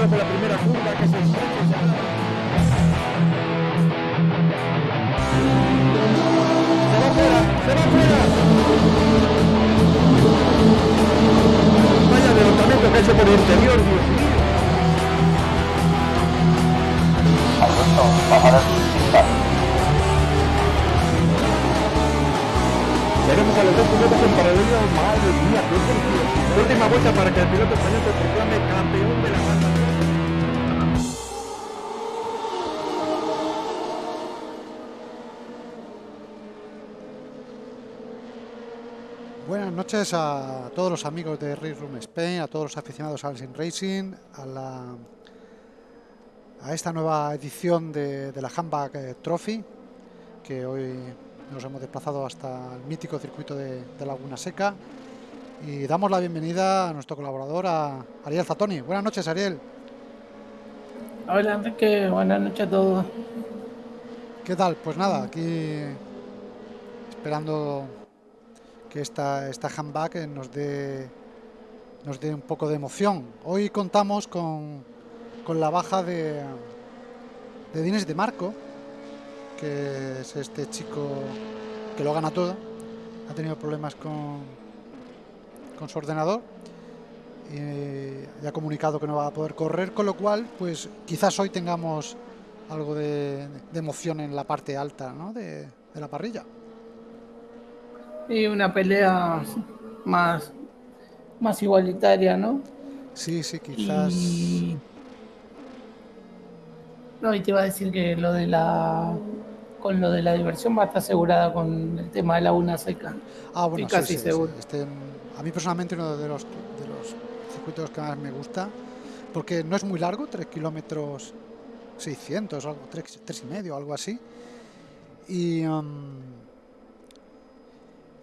Álvaro por la primera. A todos los amigos de Race Room Spain, a todos los aficionados al Sim Racing, a, la, a esta nueva edición de, la Handbag eh, Trophy, que hoy nos hemos desplazado hasta el mítico circuito de, Laguna Seca. Y damos la bienvenida a nuestro colaborador, a Ariel Zatoni. Buenas noches, Ariel. Hola, Enrique. Buenas noches a todos. ¿Qué tal? Pues nada, aquí esperando que esta, esta handbag nos dé, nos dé un poco de emoción. Hoy contamos con, con la baja de, de Dines de Marco, que es este chico que lo gana todo. Ha tenido problemas con, con su ordenador y ha comunicado que no va a poder correr, con lo cual, pues quizás hoy tengamos algo de, emoción en la parte alta de, de la parrilla. Y una pelea más, más igualitaria, ¿no? Sí, sí, quizás. No, y te iba a decir que lo de la con lo de la diversión va a estar asegurada con el tema de la una seca. Ah, bueno, sí, casi seguro. Este, a mí personalmente uno de los, de los circuitos que más me gusta, porque no es muy largo, 3 kilómetros 600, algo, 3, y medio, algo así. Y, um,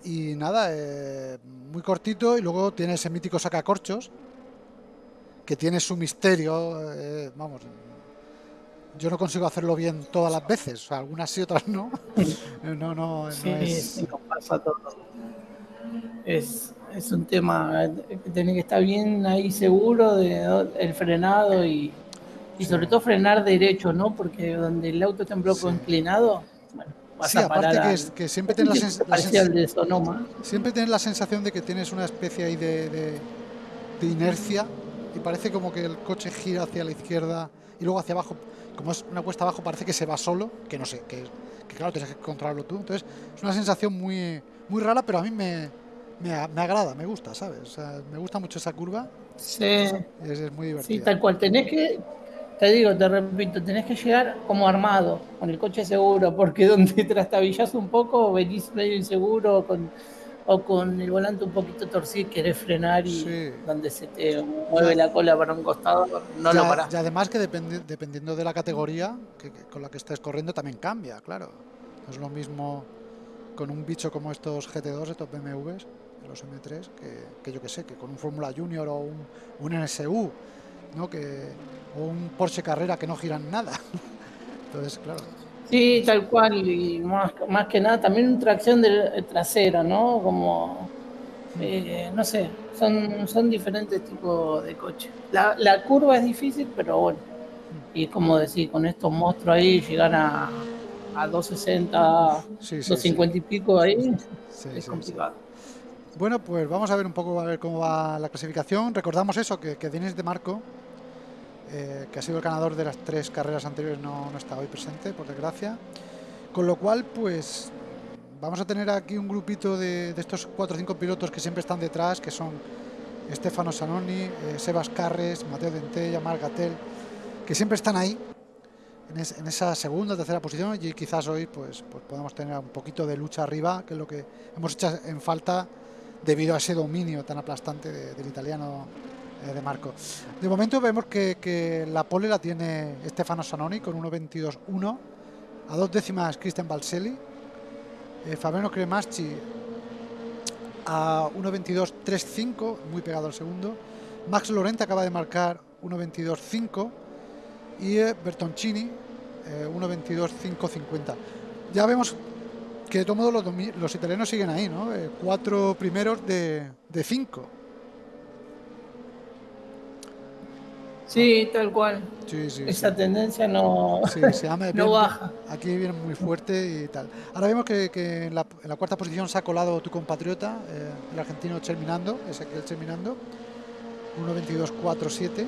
y nada, eh, muy cortito y luego tiene ese mítico sacacorchos que tiene su misterio, eh, vamos, yo no consigo hacerlo bien todas las veces, algunas sí, otras no. no, no, sí, es... pasa todo. Es, es un tema que tiene que estar bien ahí seguro de el frenado y, y sobre todo frenar derecho, ¿no? Porque donde el auto está en bloque inclinado, bueno, sí, aparte que, que, siempre tienes la, sensación siempre tienes la sensación de que tienes una especie ahí de, de, inercia y parece como que el coche gira hacia la izquierda y luego hacia abajo, como es una cuesta abajo, parece que se va solo, que no sé, que, claro, tienes que controlarlo tú. Entonces, es una sensación muy, muy rara, pero a mí me, me, agrada, me gusta, ¿sabes? me gusta mucho esa curva. Sí. Es, muy divertido. Sí, tal cual. Tenés que, te digo, te repito, tenés que llegar como armado, con el coche seguro, porque donde trastabillas un poco, venís medio inseguro, con o con el volante un poquito torcido querés frenar y donde se te mueve la cola para un costado, no lo parás. Y además que dependiendo de la categoría que, con la que estés corriendo también cambia, claro. No es lo mismo con un bicho como estos GT2, estos BMWs, los M3, que, yo que sé, que con un Fórmula Junior o un, un NSU, ¿no? que, o un Porsche Carrera que no giran nada. Entonces, claro. Sí, tal cual, y más, más que nada también tracción de, trasera, ¿no? Como, eh, no sé, son, son diferentes tipos de coches. La, la curva es difícil, pero bueno, y como decir, con estos monstruos ahí, llegar a, a 260, 250 y pico ahí, es complicado. Bueno, pues vamos a ver un poco a ver cómo va la clasificación. Recordamos eso, que, que Denis de Marco eh, que ha sido el ganador de las tres carreras anteriores, no, no, está hoy presente, por desgracia. Con lo cual, pues vamos a tener aquí un grupito de, estos cuatro o cinco pilotos que siempre están detrás, que son Stefano Sanoni, eh, Sebas Carres, Mateo Dentella, Marc Gatel, que siempre están ahí, en, esa segunda tercera posición, y quizás hoy pues, pues podemos tener un poquito de lucha arriba, que es lo que hemos hecho en falta debido a ese dominio tan aplastante del italiano eh, de Marco. De momento vemos que, la pole la tiene Stefano Sanoni con 1.22.1, a dos décimas Cristian Balselli, eh, Fabiano Cremaschi a 1.22.35, muy pegado al segundo, Max Lorente acaba de marcar 1.22.5 y eh, Bertoncini 1.22.550. Ya vemos que de todo modo los, italianos siguen ahí, ¿no? cuatro primeros de, de cinco. Sí, tal cual. Esa tendencia no, no baja. Aquí viene muy fuerte y tal. Ahora vemos que, en, la, cuarta posición se ha colado tu compatriota, eh, el argentino Cherminando, ese que el Cherminando, 1.22.47.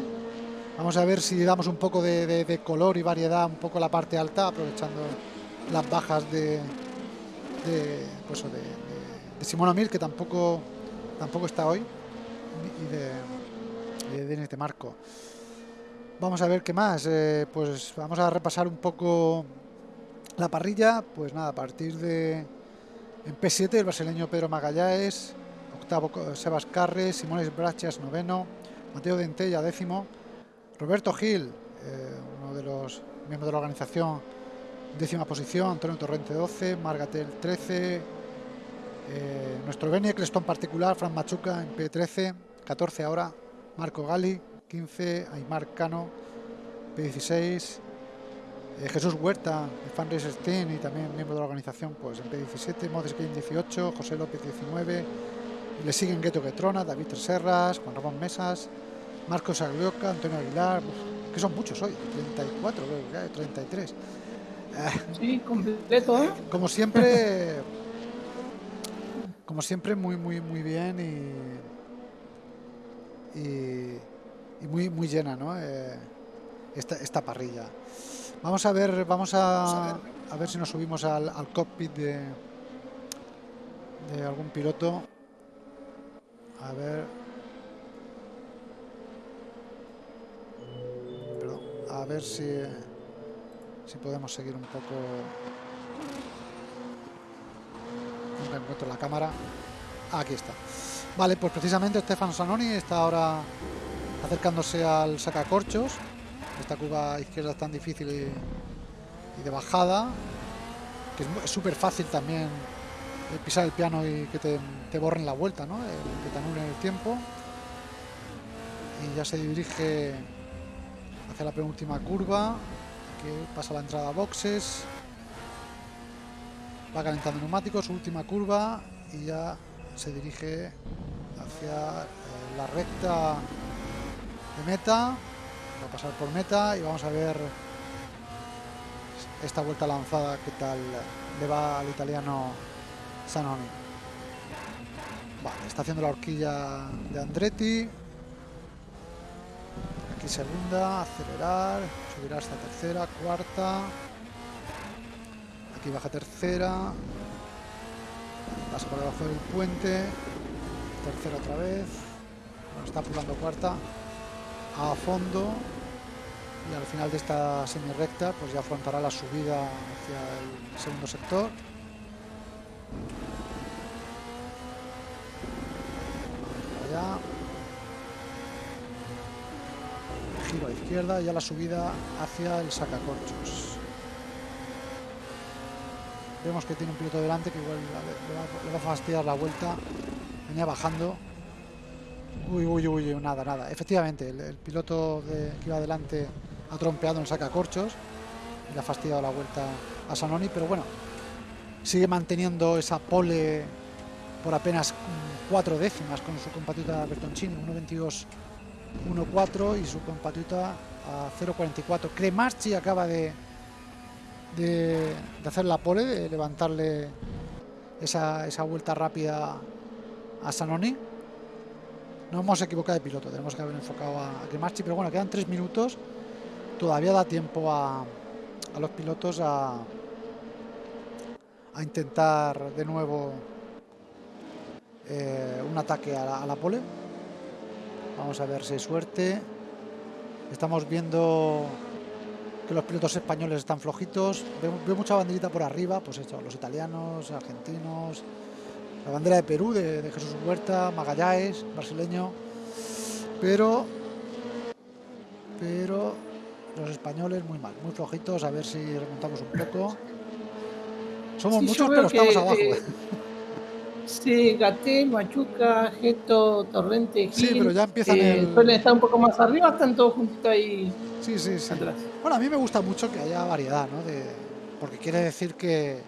Vamos a ver si damos un poco de, color y variedad, un poco la parte alta, aprovechando las bajas de, de, pues, de, de Simona Mil, que tampoco, tampoco está hoy, y de, de Marco. Vamos a ver qué más. Eh, pues vamos a repasar un poco la parrilla. Pues nada, a partir de en P7 el brasileño Pedro Magallanes, octavo Sebas Carres, Simones Brachas noveno, Mateo Dentella décimo, Roberto Gil, eh, uno de los miembros de la organización, décima posición, Antonio Torrente 12, Margatel 13, eh, nuestro Beni Clestón particular, Fran Machuca en P13, 14 ahora, Marco Gali, 15, Aymar Cano, P16, eh, Jesús Huerta, de Fanracer Team y también miembro de la organización, pues en P17, Modes Game 18, José López 19, le siguen Gueto Getrona, David Serras, Juan Ramón Mesas, Marcos Aglioca, Antonio Aguilar, que son muchos hoy, 34, creo 33. Sí, completo, ¿eh? Como siempre, como siempre, muy, muy, muy bien y, y y muy, muy llena, ¿no? Eh, esta, esta, parrilla. Vamos a ver, vamos a, a ver si nos subimos al, al cockpit de, de algún piloto. A ver. Perdón, a ver si, si podemos seguir un poco. Nunca encuentro la cámara. Aquí está. Vale, pues precisamente Stefano Sanoni está ahora acercándose al sacacorchos. Esta curva izquierda es tan difícil y, de bajada, que es súper fácil también pisar el piano y que te, borren la vuelta, ¿no? que te anulen el tiempo. Y ya se dirige hacia la penúltima curva, que pasa la entrada a boxes. Va calentando neumáticos, última curva y ya se dirige hacia eh, la recta meta. Va a pasar por meta y vamos a ver esta vuelta lanzada qué tal le va al italiano Sanoni. Vale, está haciendo la horquilla de Andretti. Aquí segunda, acelerar, subirá hasta tercera, cuarta. Aquí baja tercera. Pasa por debajo del puente. Tercera otra vez. Está apurando cuarta. A fondo. Y al final de esta semi recta, pues ya afrontará la subida hacia el segundo sector. Allá. A izquierda, ya la subida hacia el sacacorchos. Vemos que tiene un piloto delante que igual le va, a fastidiar la vuelta. Venía bajando. Uy, uy, uy, nada, nada. Efectivamente, el, el piloto de, que iba adelante ha trompeado en sacacorchos y le ha fastidiado la vuelta a Sanoni, pero bueno, sigue manteniendo esa pole por apenas cuatro décimas con su compatriota Bertoncini, 1.22 1.4 y su compatriota a 0.44. Cremarchi acaba de, de, hacer la pole, de levantarle esa, esa vuelta rápida a Sanoni. No hemos equivocado de piloto, tenemos que haber enfocado a, a Cremarchi, pero bueno, quedan tres minutos. Todavía da tiempo a, a los pilotos a, a intentar de nuevo eh, un ataque a la, pole. Vamos a ver si hay suerte. Estamos viendo que los pilotos españoles están flojitos. Veo, veo mucha banderita por arriba, pues esto, los italianos, argentinos, la bandera de Perú, de, de Jesús Huerta, Magallanes, brasileño. Pero, pero los españoles muy mal, muy flojitos. A ver si remontamos un poco. Somos Sí, muchos, pero estamos abajo. eh, Sí, Gatel, Machuca, Geto, Torrente, Gil. Sí, pero ya empiezan eh, el- Suelen estar un poco más arriba, están todos juntitos ahí Sí, sí, sí. atrás. Bueno, a mí me gusta mucho que haya variedad, ¿no? De, porque quiere decir que,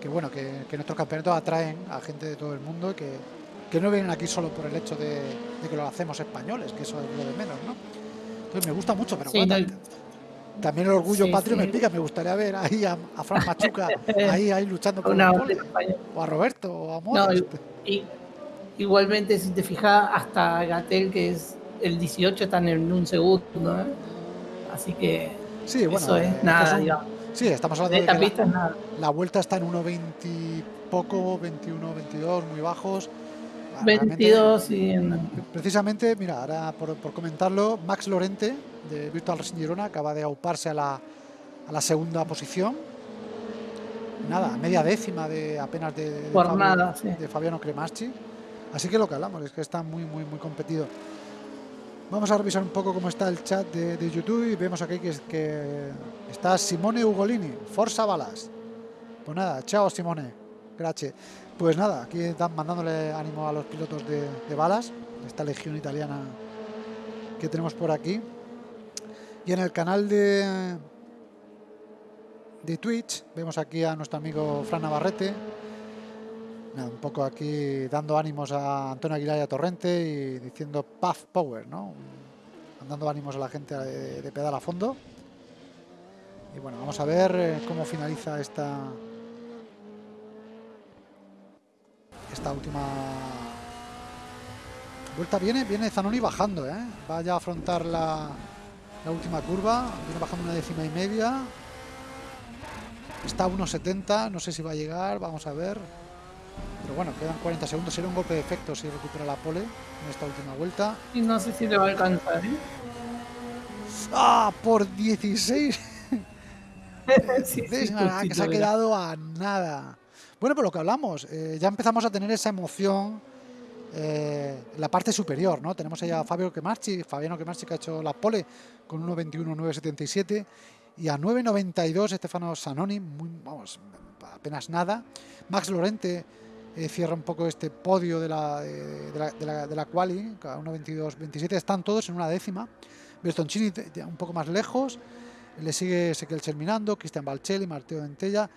que bueno, que, que nuestros campeonatos atraen a gente de todo el mundo y que, que no vienen aquí solo por el hecho de, de que lo hacemos españoles, que eso es lo de menos, ¿no? Entonces me gusta mucho, pero Sí, bueno, no, también el orgullo Sí, patrio me sí. pica, me gustaría ver ahí a, a Fran Machuca ahí, ahí luchando por una o a Roberto, o a No, Modest. y- igualmente, si te fijas, hasta Gatel, que es el 18, están en un segundo. ¿eh? Así que Sí, bueno, eso eh, es estos nada, digamos. sí, estamos De hablando de esta que la- nada. La vuelta está en 1.20 y poco, 21, 22, muy bajos. Ah, realmente, 22 y en- Precisamente, mira, ahora por, por comentarlo, Max Lorente de Virtual Racing Girona acaba de auparse a la, a la segunda posición. Nada, media décima de apenas de, de, Por Fabio- nada, sí. de Fabiano Cremaschi. Así que lo que hablamos es que está muy, muy, muy competido. Vamos a revisar un poco cómo está el chat de, de YouTube y vemos aquí que, que está Simone Ugolini, Forza Balas. Pues nada, chao Simone, gracias. Pues nada, aquí están mandándole ánimo a los pilotos de, de balas, esta legión italiana que tenemos por aquí. Y en el canal de, de Twitch vemos aquí a nuestro amigo Fran Navarrete. Un poco aquí dando ánimos a Antonio Aguilar y a Torrente y diciendo Puff Power, ¿no? Dando ánimos a la gente de, de pedal a fondo. Y bueno, vamos a ver eh, cómo finaliza esta esta última vuelta. Viene, viene Zanoni bajando, ¿eh? Vaya a afrontar la, la última curva. Viene bajando una décima y media. Está a 1.70, no sé si va a llegar, vamos a ver. Pero bueno, quedan 40 segundos. Será un golpe de efecto si recupera la pole en esta última vuelta. y no sé si le va a alcanzar. ¿eh? ¡Ah! Por 16 Sí, sí, décimas, ah, que se ha quedado a nada. Bueno, por lo que hablamos, eh, ya empezamos a tener esa emoción eh, la parte superior, ¿no? Tenemos allá a Fabio Kemarchi, Fabiano Kemarchi que ha hecho la pole con 1.21.977 y a 9.92 Estefano Sanoni, muy, vamos, apenas nada. Max Lorente eh, cierra un poco este podio de la, de, de la, de la, quali, a 1.22.27, están todos en una décima. Bertoncini un poco más lejos, le sigue Ezequiel Cherminando, Cristian Balcelli, Marteo Dentella.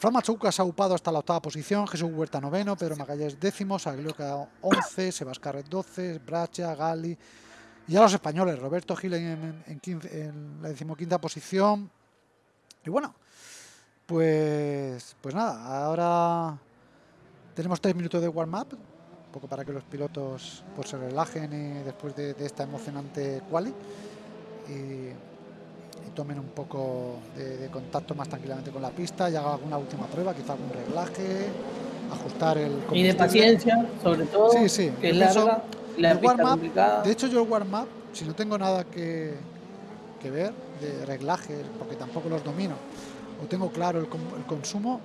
Fran Machuca se ha upado hasta la octava posición, Jesús Huerta noveno, Pedro Magallanes décimo, Saglio quedado 11, Sebascarret 12, Bracha, Gali. Y ya los españoles, Roberto Gil en, en, 15 en la decimoquinta posición. Y bueno, pues, pues nada, ahora tenemos tres minutos de warm-up, un poco para que los pilotos pues, se relajen después de, esta emocionante quali. Tomen un poco de, contacto más tranquilamente con la pista y hagan alguna última prueba, quizá algún reglaje, ajustar el Y de paciencia, sobre todo, sí, sí. que es larga, la pista De hecho, yo el warm-up, si no tengo nada que, que ver de reglajes, porque tampoco los domino, o tengo claro el, el consumo,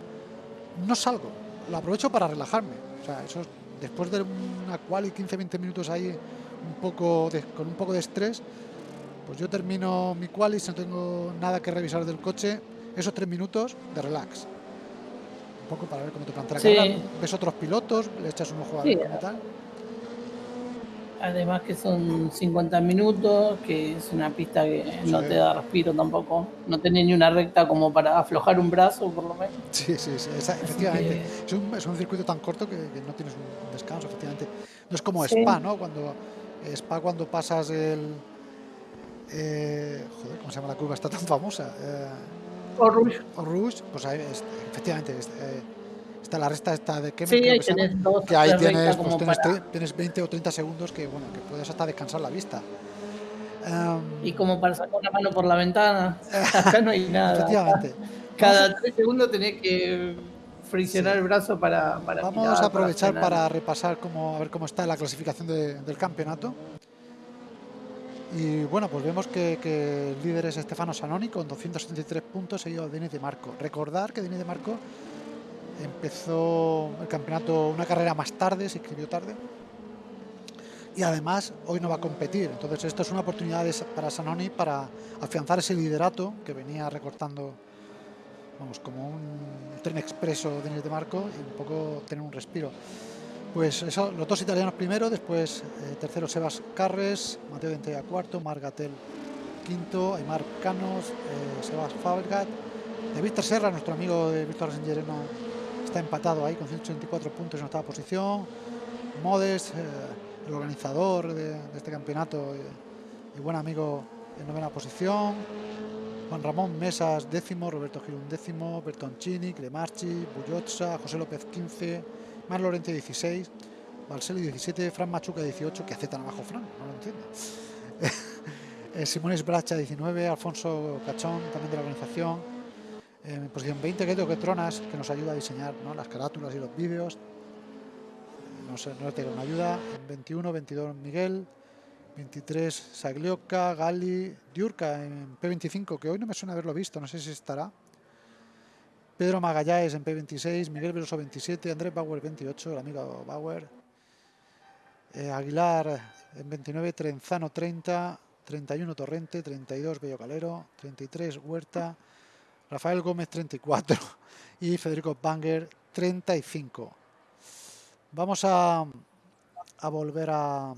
no salgo, lo aprovecho para relajarme. O sea, eso después de una quali 15-20 minutos ahí un poco con un poco de estrés, pues yo termino mi quali si no tengo nada que revisar del coche, esos tres minutos de relax. Un poco para ver cómo te plantea sí. ves otros pilotos, le echas un ojo a ver cómo tal. Además que son 50 minutos, que es una pista que no te da respiro tampoco. No tenés ni una recta como para aflojar un brazo, por lo menos. Sí, sí, sí efectivamente. Es, un, circuito tan corto que, no tienes un descanso, efectivamente. No es como Spa, ¿no? Cuando Spa cuando pasas el... Eh, joder, ¿cómo se llama la curva? Está tan famosa. Eh, o Rouge. O Rouge, pues ahí, efectivamente, eh, está la resta esta de que, sí, que, que ahí tienes, pues tienes, tienes, 20 o 30 segundos que bueno que puedes hasta descansar la vista. Y como para sacar la mano por la ventana. Acá no hay nada. Efectivamente. Cada 3 segundos tenés que friccionar el brazo para, para vamos a aprovechar para, repasar cómo, a ver cómo está la clasificación del campeonato y bueno, pues vemos que, el líder es Estefano Sanoni con 273 puntos, seguido de Denis de Marco. Recordar que Denis de Marco empezó el campeonato una carrera más tarde, se inscribió tarde. Y además hoy no va a competir. Entonces esto es una oportunidad para Sanoni para afianzar ese liderato que venía recortando, vamos, como un tren expreso de de Marco y un poco tener un respiro. Pues eso, los dos italianos primero, después eh, tercero Sebas Carres, Mateo Ventella cuarto, Margatel quinto, Aymar Canos, eh, Sebas Fabregat, de Víctor Serra, nuestro amigo de Víctor Sengerena está empatado ahí con 184 puntos en octava posición. Modes, eh, el organizador de, este campeonato y, buen amigo en novena posición. Juan Ramón Mesas décimo, Roberto Girón décimo, Bertoncini, Cremarchi, Bullotza, José López 15, Mar Lorente 16, Valseli 17, Fran Machuca 18, que aceptan abajo Fran, no lo entiendo. Eh, Simones Bracha 19, Alfonso Cachón también de la organización, en posición 20 que que Tronas, que nos ayuda a diseñar las carátulas y los vídeos. No sé, no tengo una ayuda. En 21, 22 Miguel, 23 Saglioca, Gali, Diurca en P25, que hoy no me suena haberlo visto, no sé si estará. Pedro Magallanes en P26, Miguel Veloso 27, Andrés Bauer 28, el amigo Bauer. Eh, Aguilar en 29, Trenzano 30, 31 Torrente, 32 Bello Calero, 33 Huerta, Rafael Gómez 34 y Federico Banger 35. Vamos a, volver a,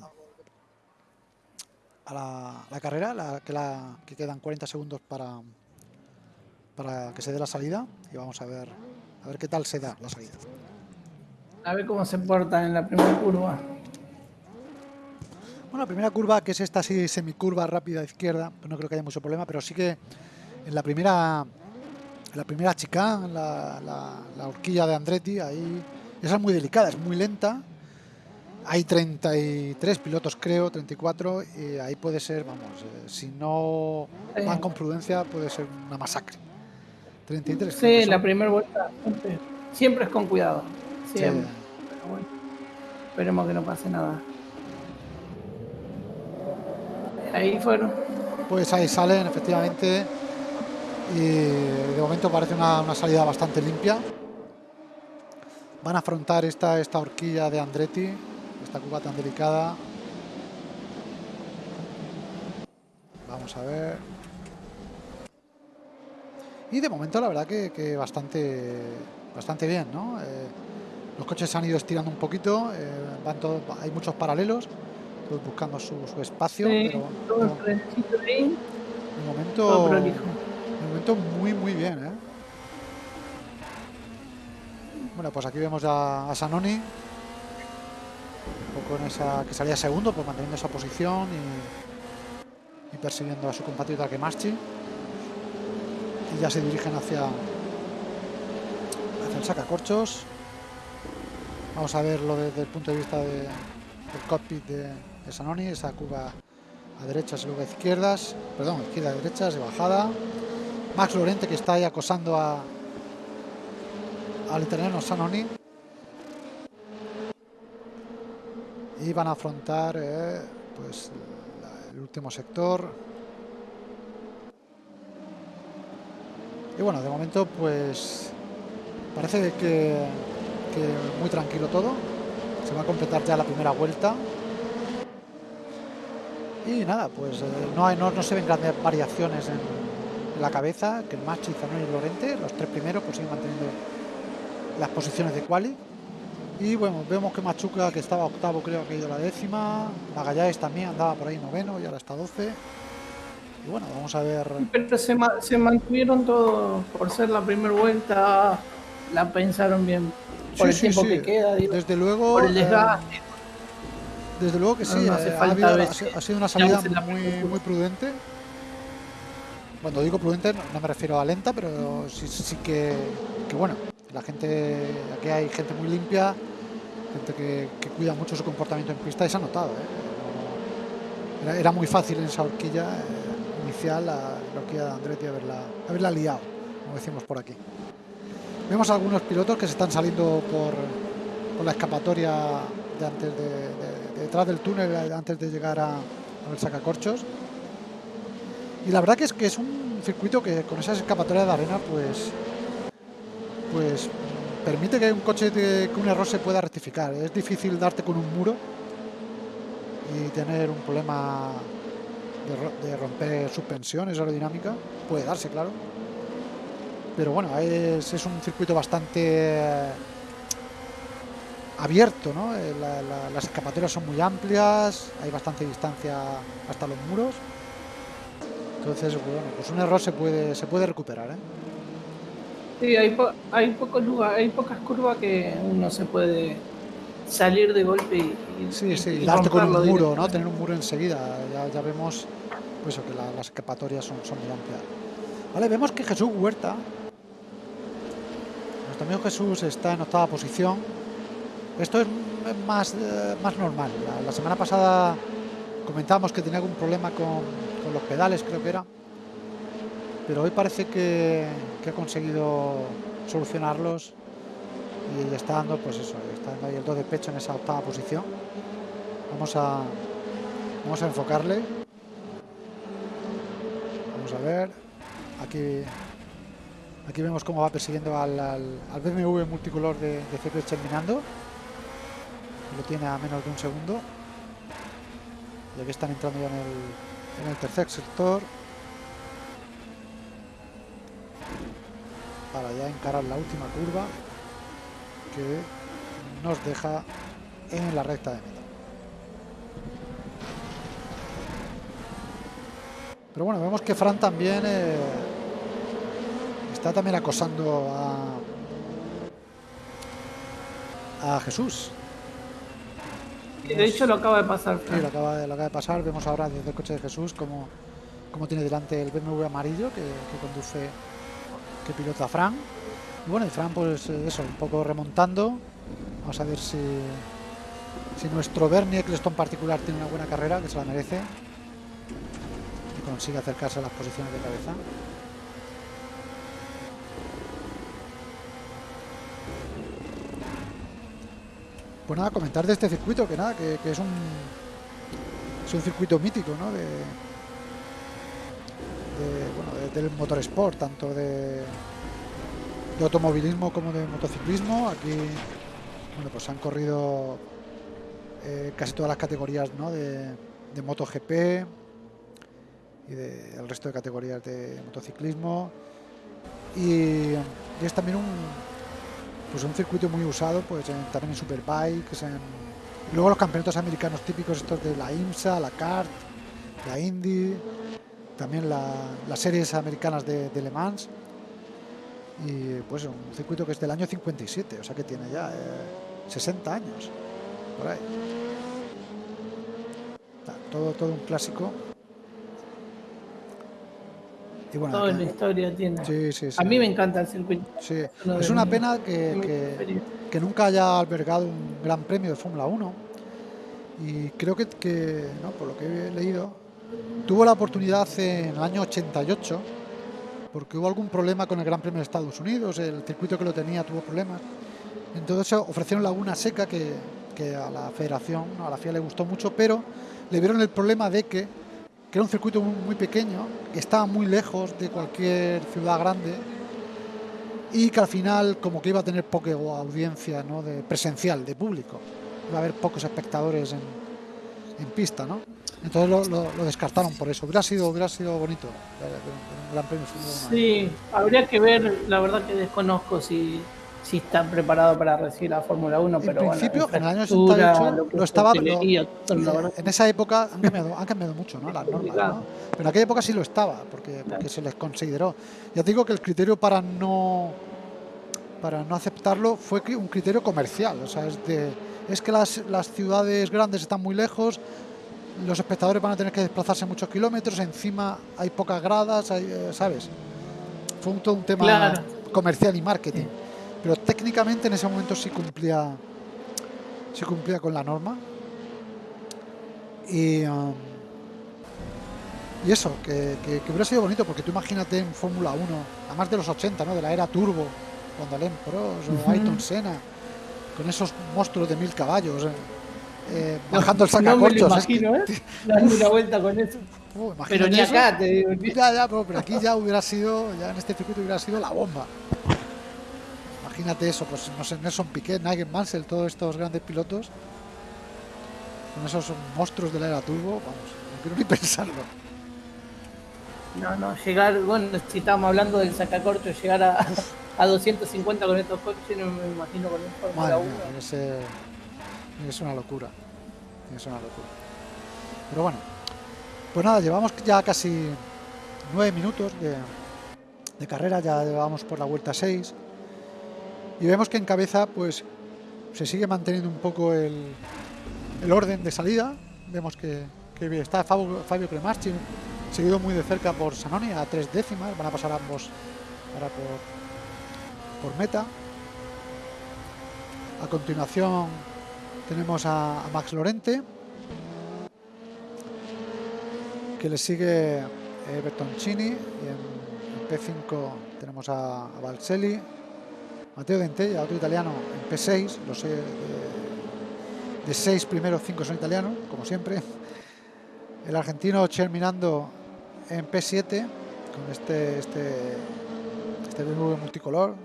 la, carrera, que quedan 40 segundos para, para que se dé la salida y vamos a ver a ver qué tal se da la salida. A ver cómo se porta en la primera curva. Bueno, la primera curva, que es esta así semicurva rápida izquierda, pues no creo que haya mucho problema, pero sí que en la primera la primera chica, la, la, horquilla de Andretti, ahí esa es muy delicada, es muy lenta. Hay 33 pilotos, creo, 34, y ahí puede ser, vamos, eh, si no van con prudencia, puede ser una masacre. 33. Sí, la primera vuelta siempre, es con cuidado. Siempre. esperemos que no pase nada. Ahí fueron. Pues ahí salen, efectivamente y de momento parece una, salida bastante limpia. Van a afrontar esta, esta horquilla de Andretti, esta curva tan delicada. Vamos a ver. Y de momento la verdad que, bastante, bastante bien, ¿no? Eh, los coches se han ido estirando un poquito, eh, van todos, hay muchos paralelos, todos buscando su, espacio. pero, de momento momento muy, muy bien, ¿eh? Bueno, pues aquí vemos a, Sanoni. Un poco en esa que salía segundo, pues manteniendo esa posición y, persiguiendo a su compatriota Kemaschi. Ya se dirigen hacia, hacia el sacacorchos. Vamos a verlo desde el punto de vista del cockpit de, de Sanoni, esa curva a derechas y luego a izquierdas, perdón, izquierda, derechas, de bajada. Max Lorente que está ahí acosando a, al italiano Sanoni. Y van a afrontar eh, pues el último sector. Y bueno, de momento pues parece que, muy tranquilo todo. Se va a completar ya la primera vuelta. Y nada, pues eh, no, hay, no, no, se ven grandes variaciones en, la cabeza, que el Machi, Zanoni y Lorente, los tres primeros, pues siguen manteniendo las posiciones de quali. Y bueno, vemos que Machuca, que estaba octavo, creo que ha ido la décima. Magallanes también andaba por ahí noveno y ahora está 12. Y bueno, vamos a ver. Pero se, ma se mantuvieron todos por ser la primera vuelta, la pensaron bien por sí, el sí, tiempo sí. que queda. Digo, Desde luego. por el eh, desgaste. desde luego que sí, No, no eh, ha, habido- ha si- si- ha sido una salida muy, muy prudente. Cuando digo prudente no, me refiero a lenta, pero sí, sí que, que bueno, la gente, aquí hay gente muy limpia, gente que, que cuida mucho su comportamiento en pista y se ha notado. ¿eh? Era, era muy fácil en esa horquilla eh, inicial, horquilla de Andretti, haberla, haberla liado, como decimos por aquí. Vemos algunos pilotos que se están saliendo por, por la escapatoria de antes de, de- de detrás del túnel antes de llegar a, al sacacorchos. Y la verdad que es que es un circuito que con esas escapatorias de arena pues pues permite que un coche que un error se pueda rectificar. Es difícil darte con un muro y tener un problema de, de romper suspensiones aerodinámica. Puede darse, claro. Pero bueno, es, es un circuito bastante abierto, ¿no? Eh, la- la- las escapatorias son muy amplias, hay bastante distancia hasta los muros. Entonces, bueno, pues un error se puede, se puede recuperar, ¿eh? Sí, hay, po- hay pocos lugares, hay pocas curvas que uno se puede salir de golpe y, Sí, sí, y darte con un muro, ¿no? Tener un muro enseguida. Ya, ya vemos pues que la- las escapatorias son, son muy amplias. Vale, vemos que Jesús Huerta, nuestro amigo Jesús está en octava posición. Esto es más, eh, más normal. La, la semana pasada comentábamos que tenía algún problema con, con los pedales, creo que era. Pero hoy parece que, que ha conseguido solucionarlos y está dando, pues eso, está dando ahí el 2 de pecho en esa octava posición. Vamos a, vamos a enfocarle. Vamos a ver. Aquí, aquí vemos cómo va persiguiendo al, al, BMW multicolor de, de terminando. Lo tiene a menos de un segundo. Y aquí están entrando ya en el, en el tercer sector. Para ya encarar la última curva que nos deja en la recta de meta. Pero bueno, vemos que Fran también eh, está también acosando a, a Jesús. De hecho lo acaba de pasar. Sí, lo acaba, de, lo acaba de pasar. Vemos ahora desde el coche de Jesús cómo, cómo tiene delante el BMW amarillo que, que conduce, que pilota Fran. Y bueno, y Fran, pues eh, eso, un poco remontando. Vamos a ver si, si nuestro Bernie Eccleston particular tiene una buena carrera, que se la merece. Y consigue acercarse a las posiciones de cabeza. Pues nada, comentar de este circuito, que nada, que, es un es un circuito mítico, ¿no? De, de, bueno, de- del motorsport, tanto de, de automovilismo como de motociclismo. Aquí, bueno, pues han corrido eh, casi todas las categorías, ¿no? De, de MotoGP y de el resto de categorías de motociclismo. Y, es también un, pues un circuito muy usado pues en- también en superbikes en luego los campeonatos americanos típicos estos de la IMSA la CART la Indy también la- las series americanas de Le Mans y pues un circuito que es del año 57 o sea que tiene ya eh, 60 años por ahí todo todo un clásico y bueno Toda la historia tiene. sí, sí, sí. A mí me encanta el circuito. Sí, es una pena que, que nunca haya albergado un gran premio de Fórmula 1. Y creo que, que, ¿no? por lo que he leído, tuvo la oportunidad en el año 88, porque hubo algún problema con el Gran Premio de Estados Unidos, el circuito que lo tenía tuvo problemas. Entonces ofrecieron Laguna Seca, que, a la federación, a la FIA le gustó mucho, pero le vieron el problema de que, era un circuito muy, pequeño, que estaba muy lejos de cualquier ciudad grande y que al final como que iba a tener poca audiencia de presencial, de público. Iba a haber pocos espectadores en, en pista, ¿no? Entonces lo, lo, lo, descartaron por eso. Hubiera sido, hubiera sido bonito un gran premio. Sí, habría que ver, la verdad que desconozco si, si están preparados para recibir la Fórmula 1, en pero principio, bueno, en el año 88 lo, lo estaba, lo, en esa época han cambiado, han cambiado mucho ¿no? las normas, ¿no? pero en aquella época sí lo estaba, porque, porque se les consideró. Ya digo que el criterio para no para no aceptarlo fue un criterio comercial, o sea, es de es que las, las ciudades grandes están muy lejos, los espectadores van a tener que desplazarse muchos kilómetros, encima hay pocas gradas, hay, eh, ¿sabes? Fue un, todo un tema Claro. comercial y marketing. Pero técnicamente en ese momento sí cumplía, sí cumplía con la norma. Y, um, y eso, que, que- que hubiera sido bonito, porque tú imagínate en Fórmula 1, además de los 80, ¿no? de la era turbo, cuando Alain Prost o Ujú. Ayrton Senna, con esos monstruos de mil caballos, eh, eh, bajando el No me lo sacacorchos. que- imagino, ¿eh? Dando una vuelta con eso. Uh, Pero ni eso. acá, te digo. ni- Ya, ya, pero, pero aquí ya hubiera sido, ya en este circuito hubiera sido la bomba. Imagínate eso, pues no sé, Nelson Piquet, Nigel Mansell, todos estos grandes pilotos, con esos monstruos de la era turbo, vamos, no quiero ni pensarlo. No, no, llegar, bueno, si estábamos hablando del sacacorcho, llegar a, a 250 con estos coches, no me imagino con un Fórmula Madre 1. Ser una locura. Ser una locura. Pero bueno, pues nada, llevamos ya casi nueve minutos de, de carrera, ya llevamos por la vuelta 6 y vemos que en cabeza pues se sigue manteniendo un poco el, el orden de salida. Vemos que, que está Fabio, Fabio Cremaschi seguido muy de cerca por Sanoni a tres décimas, van a pasar ambos ahora por, por meta. A continuación tenemos a, a Max Lorente, que le sigue eh, Bertoncini, y en, en P5 tenemos a, a Balselli, Matteo Dentella, otro italiano, en P6, los eh, de 6 primeros 5 son italianos, como siempre. El argentino Cherminando en P7, con este, este, este BMW multicolor.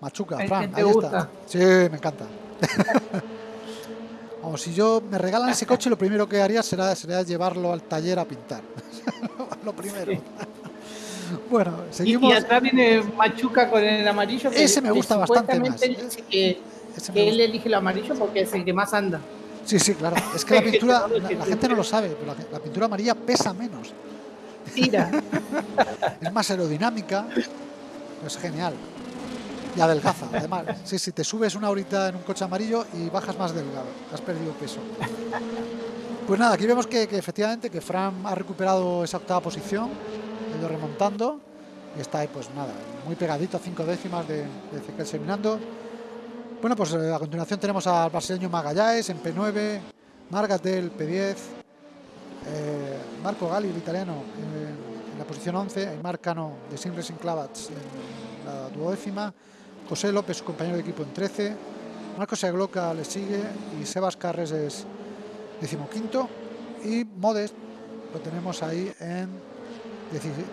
Machuca, Fran, ahí gusta. está. Sí, me encanta. Vamos, si yo me regalan ese coche, lo primero que haría será, será llevarlo al taller a pintar. lo primero. Sí. bueno, Y, seguimos. y atrás viene Machuca con el amarillo. que- Ese me que gusta bastante supuestamente más. dice que, que él elige el amarillo porque es el que más anda. Sí, sí, claro. Es que la pintura, la, que la te- gente no lo sabe, pero la, la pintura amarilla pesa menos. Tira. Es más aerodinámica. Es genial. Y adelgaza, además. Sí, sí, te subes una horita en un coche amarillo y bajas más delgado. Has perdido peso. Pues nada, aquí vemos que, efectivamente que Fran ha recuperado esa octava posición, ha ido remontando y está ahí, pues nada, muy pegadito a cinco décimas de, de Ezequiel Seminando. Bueno, pues eh, a continuación tenemos al brasileño Magallanes en P9, Margatel P10, eh, Marco Gali, el italiano, en, en la posición 11, Aymar Cano de Sim Racing Clavats en la duodécima, José López, su compañero de equipo en 13, Marcos Segloca le sigue y Sebas Carres es decimoquinto. Y Modest lo tenemos ahí en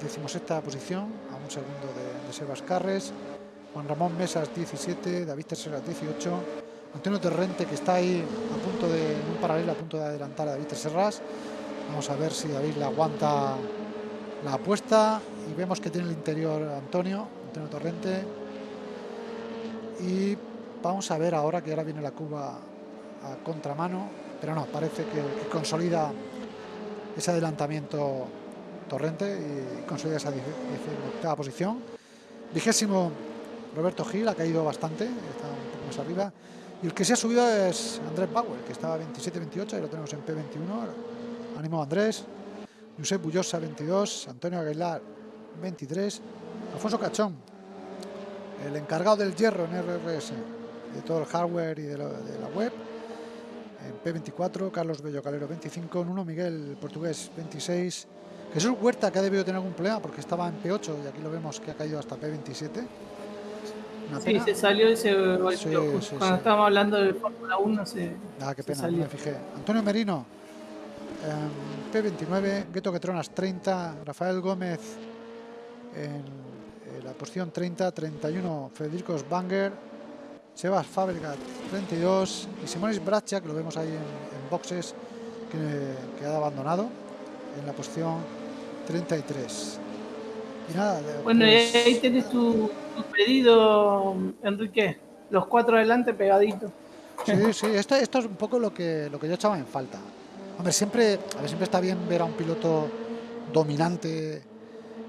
decimosexta posición, a un segundo de, de Sebas Carres, Juan Ramón Mesas 17, David Terceras 18, Antonio Torrente que está ahí a punto de, en un paralelo a punto de adelantar a David Terceras. Vamos a ver si David le aguanta la apuesta. Y vemos que tiene el interior Antonio, Antonio Torrente. Y vamos a ver ahora que ahora viene la curva a contramano, pero no, parece que, que consolida ese adelantamiento Torrente y consolida esa 18 posición. Vigésimo Roberto Gil ha caído bastante, está un poco más arriba. Y el que se ha subido es Andrés Bauer, que estaba 27-28, y lo tenemos en P21. Ánimo Andrés. Josep Bullosa 22, Antonio Aguilar 23, Alfonso Cachón, el encargado del hierro en RRS, de todo el hardware y de, la web, en P24, Carlos Bello Calero 25, Nuno Miguel portugués 26, Jesús Huerta que ha debido tener algún problema porque estaba en P8 y aquí lo vemos que ha caído hasta P27. sí, se salió ese cuando estábamos hablando de Fórmula 1 se Ah, qué pena, me fijé. Antonio Merino P29, Gueto Quetronas 30, Rafael Gómez en, la posición 30, 31 Federico Banger, Sebas Fabregat 32 y Simonis Bracha, que lo vemos ahí en, boxes, que, ha abandonado en la posición 33. Y nada, bueno, pues ahí tienes tu, pedido, Enrique, los cuatro adelante pegaditos. Sí, sí, esto, esto es un poco lo que, lo que yo echaba en falta. Hombre, siempre, a ver, siempre está bien ver a un piloto dominante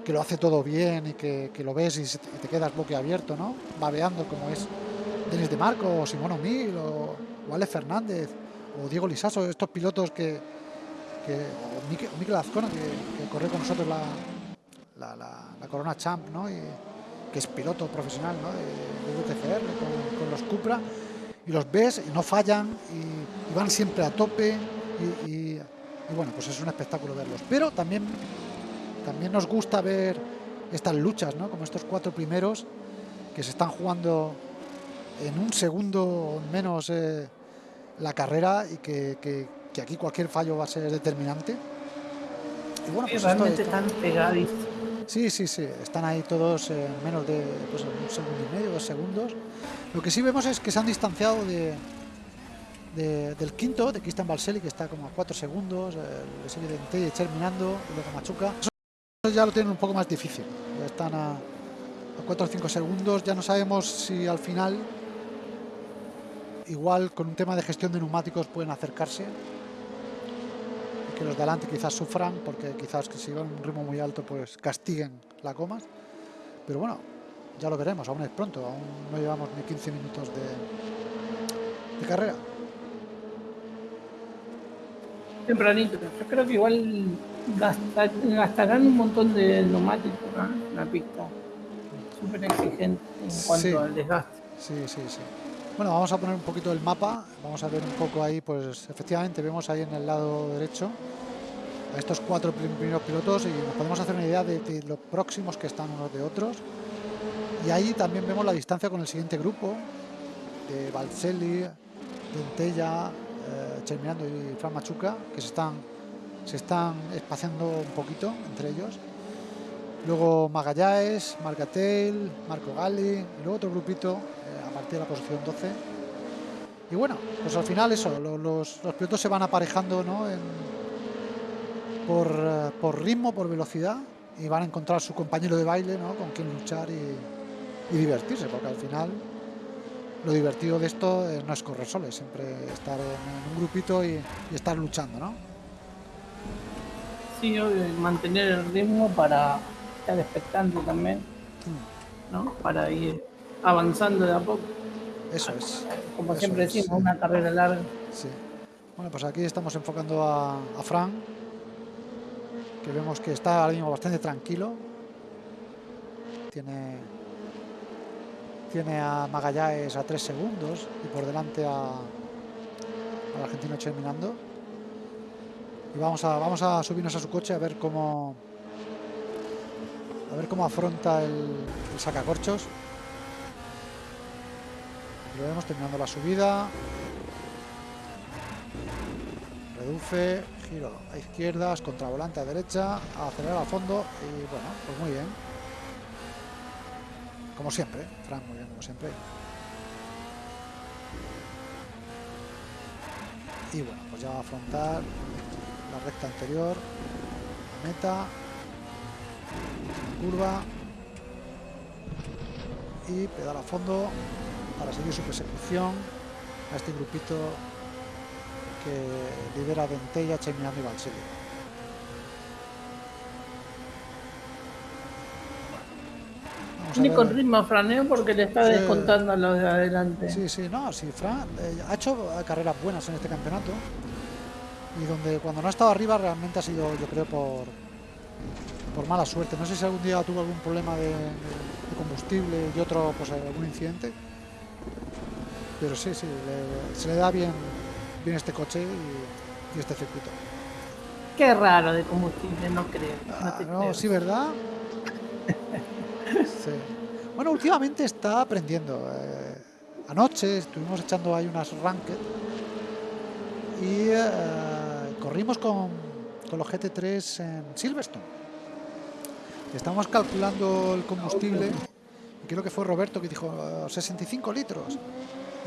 que lo hace todo bien y que, lo ves y, te quedas boquiabierto, ¿no? Babeando como es Denis de Marco, o Simón O'Mil, o, Alex Fernández, o Diego Lisaso, estos pilotos que, que o Azcona, que, corre con nosotros la, la, Corona Champ, ¿no? Y, que es piloto profesional, ¿no? De, UTCR, con, los Cupra, y los ves y no fallan y van siempre a tope y, bueno, pues es un espectáculo verlos. Pero también, también nos gusta ver estas luchas, ¿no? Como estos cuatro primeros que se están jugando en un segundo menos eh, la carrera y que, aquí cualquier fallo va a ser determinante. Y bueno, pues realmente están pegadísimos. Sí, sí, sí, están ahí todos en menos de pues, un segundo y medio, dos segundos. Lo que sí vemos es que se han distanciado de, del quinto, de Cristian Balselli, que está como a 4 segundos, eh, le sigue de terminando, y luego Machuca. Ya lo tienen un poco más difícil, ya están a, a 4 o 5 segundos, ya no sabemos si al final, igual con un tema de gestión de neumáticos pueden acercarse, y que los de adelante quizás sufran, porque quizás que si van a un ritmo muy alto pues castiguen la comas, pero bueno, ya lo veremos, aún es pronto, aún no llevamos ni 15 minutos de, de carrera. Tempranito. Yo creo que igual gastarán un montón de neumáticos en la pista. Súper exigente en cuanto al desgaste. Sí, sí, sí. Bueno, vamos a poner un poquito el mapa. Vamos a ver un poco ahí, pues efectivamente vemos ahí en el lado derecho a estos cuatro primeros pilotos y nos podemos hacer una idea de, de los próximos que están unos de otros. Y ahí también vemos la distancia con el siguiente grupo de Valselli, de Entella, eh, y Fran Machuca, que se están, se están espaciando un poquito entre ellos. Luego Magallanes, Marcatel, Marco Galli, y luego otro grupito eh, a partir de la posición 12. Y bueno, pues al final eso, los, pilotos se van aparejando ¿no? por, eh, por, ritmo, por velocidad, y van a encontrar su compañero de baile ¿no? con quien luchar y, y divertirse, porque al final lo divertido de esto no es correr solo, es siempre estar en, un grupito y, estar luchando, ¿no? Sí, mantener el ritmo para estar expectante también. ¿no? Para ir avanzando de a poco. Eso es. Como siempre decimos, una carrera larga. Sí. Bueno, pues aquí estamos enfocando a, a Fran, que vemos que está ahora mismo bastante tranquilo. Tiene tiene a Magallanes a 3 segundos y por delante a, al argentino terminando. Vamos a, vamos a subirnos a su coche a ver cómo a ver cómo afronta el, sacacorchos. Lo vemos terminando la subida. Reduce, giro a izquierdas, contravolante a derecha, acelerar a fondo y bueno, pues muy bien. Como siempre, Fran, muy bien, como siempre. Y bueno, pues ya va a afrontar recta anterior, meta, curva. Y pedal a fondo para seguir su persecución a este grupito que lidera Dentella, Chemiano y Valserio. Ni con ritmo franeo porque le está descontando a los de adelante. Sí, sí, no, sí, Fran eh, ha hecho carreras buenas en este campeonato y donde cuando no ha estado arriba realmente ha sido, yo creo, por, por mala suerte. No sé si algún día tuvo algún problema de, combustible y otro, pues algún incidente. Pero sí, sí, se le da bien, viene este coche y, este circuito. Qué raro de combustible, no creo. no, ah, sí, ¿verdad? Bueno, últimamente está aprendiendo. Eh, anoche estuvimos echando ahí unas ranked y eh, corrimos con, con los GT3 en Silverstone. Estamos calculando el combustible y creo que fue Roberto que dijo 65 litros.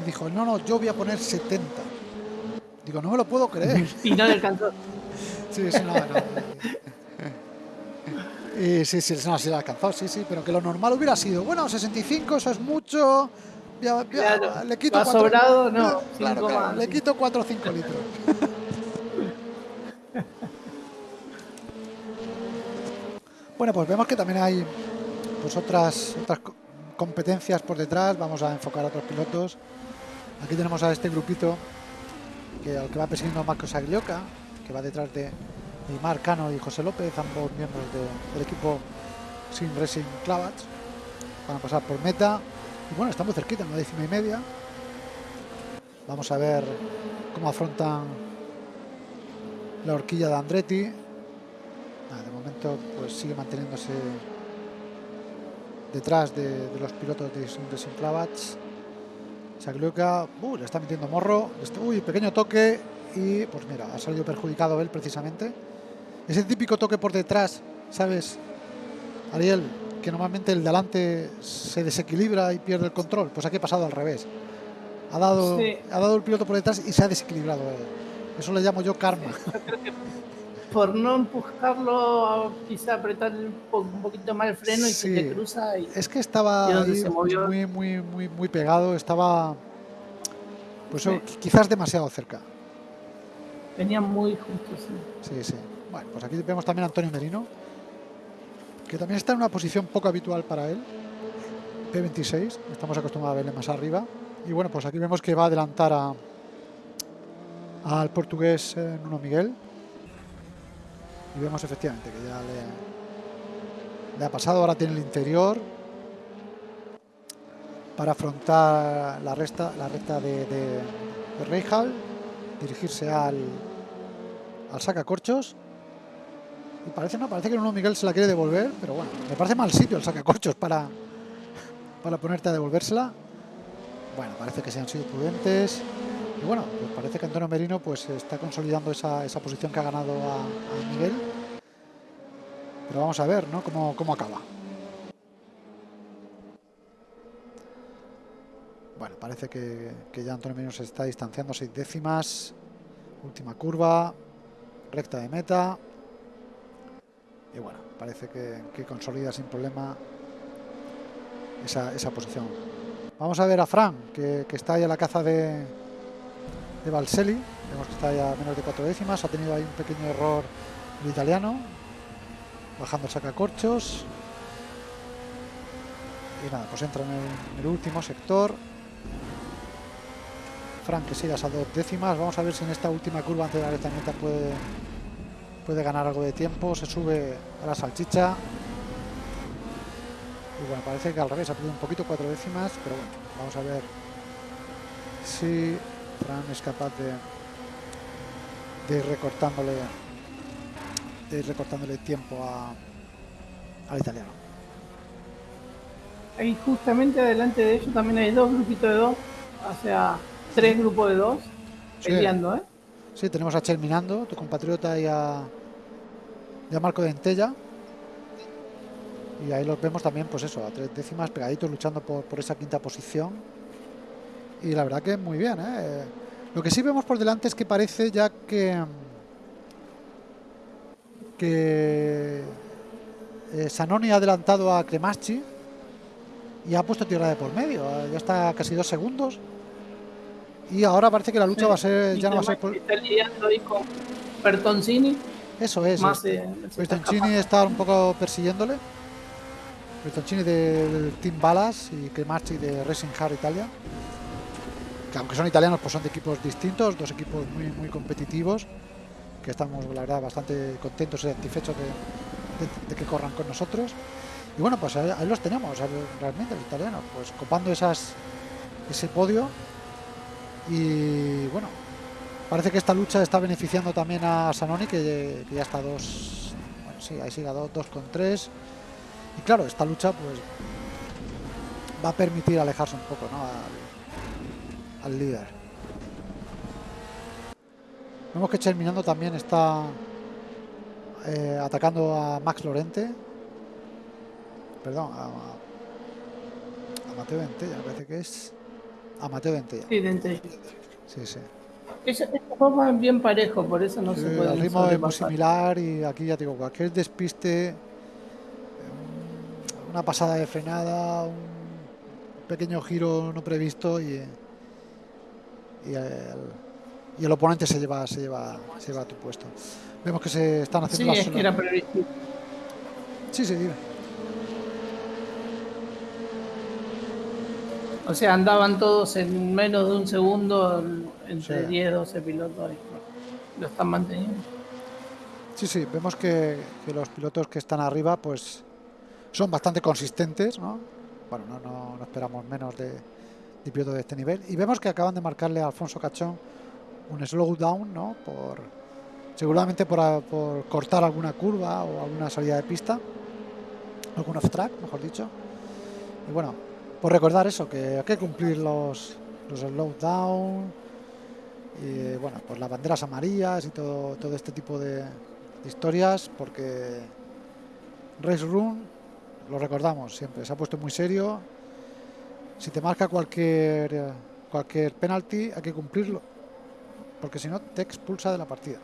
Y dijo, no, no, yo voy a poner 70. Digo, no me lo puedo creer. y no le alcanzó. sí, sí, no, no. Y sí, sí, no, sí lo alcanzó, sí, sí, pero que lo normal hubiera sido, bueno, 65, eso es mucho. le quito sobrado, no. Claro, le quito 4 o 5 litros. Bueno, pues vemos que también hay pues otras, competencias por detrás. Vamos a enfocar a otros pilotos. Aquí tenemos a este grupito que al que va persiguiendo Marcos Aglioca, que va detrás de y Marcano y José López, ambos miembros del equipo Sin Racing Clavats. Van a pasar por meta. Y bueno, estamos cerquita, en la décima y media. Vamos a ver cómo afrontan la horquilla de Andretti. De momento pues sigue manteniéndose detrás de, los pilotos de Sin Racing Clavats. Sagluca, uh, le está metiendo morro. Uy, pequeño toque y pues mira, ha salido perjudicado él precisamente. Ese típico toque por detrás, ¿sabes? Ariel, que normalmente el delante se desequilibra y pierde el control. Pues aquí ha pasado al revés. Ha dado, ha dado el piloto por detrás y se ha desequilibrado. Eso le llamo yo karma. Por no empujarlo, quizá apretar un poquito más el freno y se te cruza. es que estaba muy, muy, muy, muy pegado. Estaba, pues quizás demasiado cerca. Venía muy justo, sí. Sí, sí. Bueno, pues aquí vemos también a Antonio Merino, que también está en una posición poco habitual para él. P26, estamos acostumbrados a verle más arriba. Y bueno, pues aquí vemos que va a adelantar a, al portugués eh, Nuno Miguel. Y vemos efectivamente que ya le, ha pasado, ahora tiene el interior para afrontar la, resta, la recta de, de, dirigirse al, al sacacorchos y parece, no, parece que uno Miguel se la quiere devolver, pero bueno, me parece mal sitio el sacacorchos para, para ponerte a devolvérsela. Bueno, parece que se han sido prudentes. Y bueno, pues parece que Antonio Merino pues está consolidando esa, esa posición que ha ganado a, Miguel. Pero vamos a ver, ¿no? Cómo, cómo acaba. Bueno, parece que, que, ya Antonio Merino se está distanciando seis décimas. Última curva. Recta de meta y bueno, parece que, consolida sin problema esa, esa, posición. Vamos a ver a Fran, que, está ahí a la caza de, de Valselli. Vemos que está ahí a menos de cuatro décimas. Ha tenido ahí un pequeño error el italiano. Bajando el sacacorchos. Y nada, pues entra en el, último sector. Fran que sigue a dos décimas. Vamos a ver si en esta última curva antes de la recta meta puede puede ganar algo de tiempo, se sube a la salchicha. Y bueno, parece que al revés ha perdido un poquito, cuatro décimas, pero bueno, vamos a ver si Fran es capaz de, ir recortándole de ir recortándole tiempo a, al italiano. Ahí justamente adelante de ellos también hay dos grupitos de dos, o sea, tres grupos de dos peleando, ¿eh? Sí, tenemos a Cherminando, tu compatriota, y a, y Marco de Entella. Y ahí los vemos también, pues eso, a tres décimas pegaditos luchando por, esa quinta posición. Y la verdad que muy bien, ¿eh? Lo que sí vemos por delante es que parece ya que que eh, Sanoni ha adelantado a Cremaschi y ha puesto tierra de por medio. Ya está casi dos segundos. Y ahora parece que la lucha va a ser. Ya no va a ser por... Está lidiando ahí con Bertoncini. Eso es. Más Bertoncini está un poco persiguiéndole. Bertoncini del Team Balas y Cremarchi de Racing Hard Italia. Que aunque son italianos, pues son de equipos distintos, dos equipos muy, muy competitivos. Que estamos, la verdad, bastante contentos y satisfechos de, que corran con nosotros. Y bueno, pues ahí, los tenemos, realmente, los italianos, pues copando ese podio y bueno, Parece que esta lucha está beneficiando también a Sanoni, que, ya está dos. Bueno, sí, ahí sigue a dos, con tres. Y claro, esta lucha pues va a permitir alejarse un poco ¿no? Al, líder. Vemos que terminando también está eh, atacando a Max Lorente. Perdón, a, a Mateo Dentella, parece que es. A Mateo Dentella. Sí, Dentella. Sí, sí. Ese juego bien parejo, por eso no se puede. El ritmo es muy similar y aquí ya digo, cualquier despiste, una pasada de frenada, un pequeño giro no previsto y, y, el, oponente se lleva, se lleva, se lleva a tu puesto. Vemos que se están haciendo sí, las. Es Sí, sí, O sea, andaban todos en menos de un segundo entre 10, 12 pilotos. Lo están manteniendo. Sí, sí, vemos que, los pilotos que están arriba pues son bastante consistentes, ¿no? Bueno, no, no, esperamos menos de, de de este nivel. Y vemos que acaban de marcarle a Alfonso Cachón un slowdown, ¿no? Por, seguramente por, por cortar alguna curva o alguna salida de pista. Algún off-track, mejor dicho. Y bueno, por recordar eso, que hay que cumplir los, los slowdown y bueno, pues las banderas amarillas y todo, todo este tipo de, historias, porque Race Room, lo recordamos siempre, se ha puesto muy serio. Si te marca cualquier, cualquier penalty, hay que cumplirlo, porque si no, te expulsa de la partida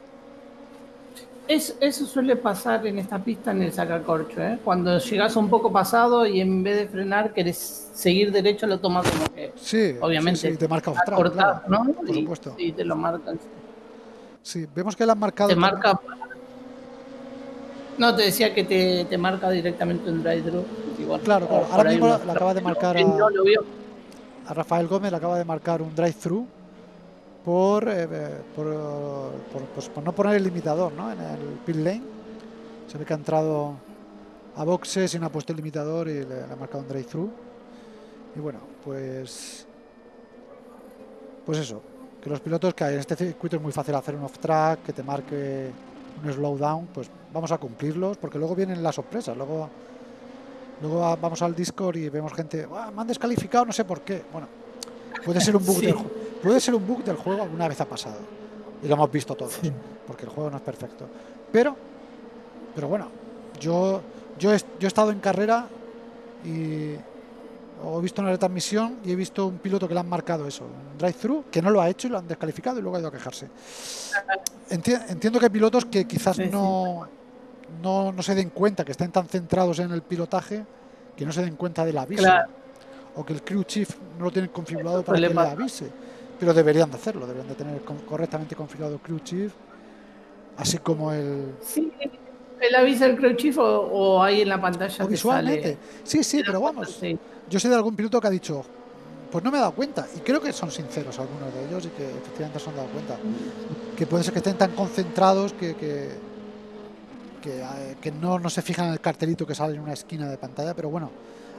eso suele pasar en esta pista en el sacacorcho, ¿eh? Cuando llegas un poco pasado y en vez de frenar querés seguir derecho, lo tomas como que. Sí, obviamente. Sí, te marca cortado, ¿no? Por supuesto. Sí, te lo marcan. Sí, vemos que le han marcado. Te marca. No, te decía que te, te marca directamente un drive-thru. Claro, claro. Ahora mismo le acaba de marcar a, a Rafael Gómez, le acaba de marcar un drive-thru por, eh, por, pues, por, no poner el limitador ¿no? en el pit lane. Se ve que ha entrado a boxes y no ha puesto el limitador y le, ha marcado un drive-thru. Y bueno, pues. Pues eso, que los pilotos que hay en este circuito es muy fácil hacer un off-track, que te marque un slowdown, pues vamos a cumplirlos, porque luego vienen las sorpresas. Luego, luego vamos al Discord y vemos gente, me han descalificado, no sé por qué. Bueno, puede ser un bug del juego Puede ser un bug del juego, alguna vez ha pasado. Y lo hemos visto todos, porque el juego no es perfecto. Pero, pero bueno, yo, yo, he, yo he estado en carrera y he visto una retransmisión y he visto un piloto que le han marcado eso, un drive-thru, que no lo ha hecho y lo han descalificado y luego ha ido a quejarse. entiendo que hay pilotos que quizás no, no, no, se den cuenta, que estén tan centrados en el pilotaje, que no se den cuenta del aviso. O que el crew chief no lo tienen configurado para que le avise pero deberían de hacerlo, deberían de tener correctamente configurado Crew Chief, así como el... Sí, el aviso del Crew Chief o, ahí en la pantalla. O visualmente. Sí, sí, pero vamos. Yo sé de algún piloto que ha dicho, pues no me he dado cuenta, y creo que son sinceros algunos de ellos y que efectivamente se han dado cuenta, que puede ser que estén tan concentrados que, que, que, no, no se fijan en el cartelito que sale en una esquina de pantalla, pero bueno,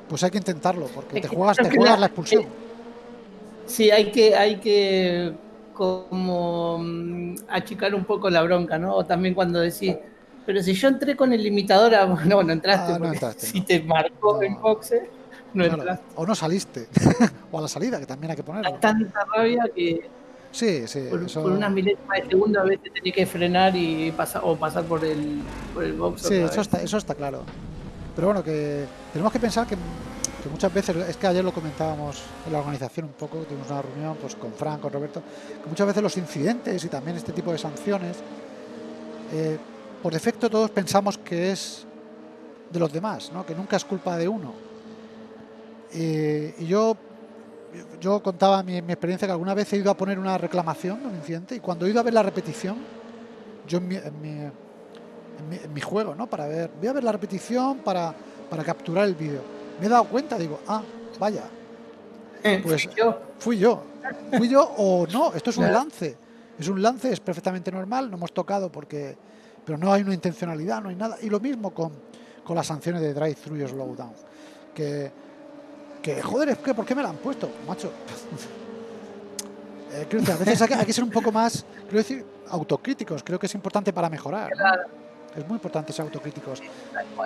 pues hay que intentarlo, porque te juegas, te juegas la expulsión. Sí, hay que, hay que como mm, achicar un poco la bronca, ¿no? O también cuando decís, pero si yo entré con el limitador, no, no entraste, ah, no entraste si te marcó en boxe, no entraste. O no saliste, o a la salida, que también hay que ponerlo. Hay tanta rabia que sí, sí, por, eso... unas milésimas de segundo a veces tenés que frenar y pasar, o pasar por el, por el box. Sí, eso está, eso está claro. Pero bueno, que tenemos que pensar que muchas veces, es que ayer lo comentábamos en la organización un poco, tuvimos una reunión pues, con Frank, con Roberto, que muchas veces los incidentes y también este tipo de sanciones, eh, por defecto todos pensamos que es de los demás, ¿no? que nunca es culpa de uno. y yo, yo contaba mi, mi, experiencia que alguna vez he ido a poner una reclamación de un incidente y cuando he ido a ver la repetición, yo en mi, en mi, en mi, juego, ¿no? Para ver, voy a ver la repetición para, para capturar el vídeo me he dado cuenta, digo, ah, vaya. Eh, pues fui yo. Fui yo. Fui yo o no, esto es un lance. Es un lance, es perfectamente normal, no hemos tocado porque. Pero no hay una intencionalidad, no hay nada. Y lo mismo con, con las sanciones de drive-thru y slowdown. Que, que, joder, es que ¿por qué me la han puesto? Macho. eh, quiero decir, a veces hay que, hay que ser un poco más, quiero decir, autocríticos. Creo que es importante para mejorar. Es muy importante ser autocríticos.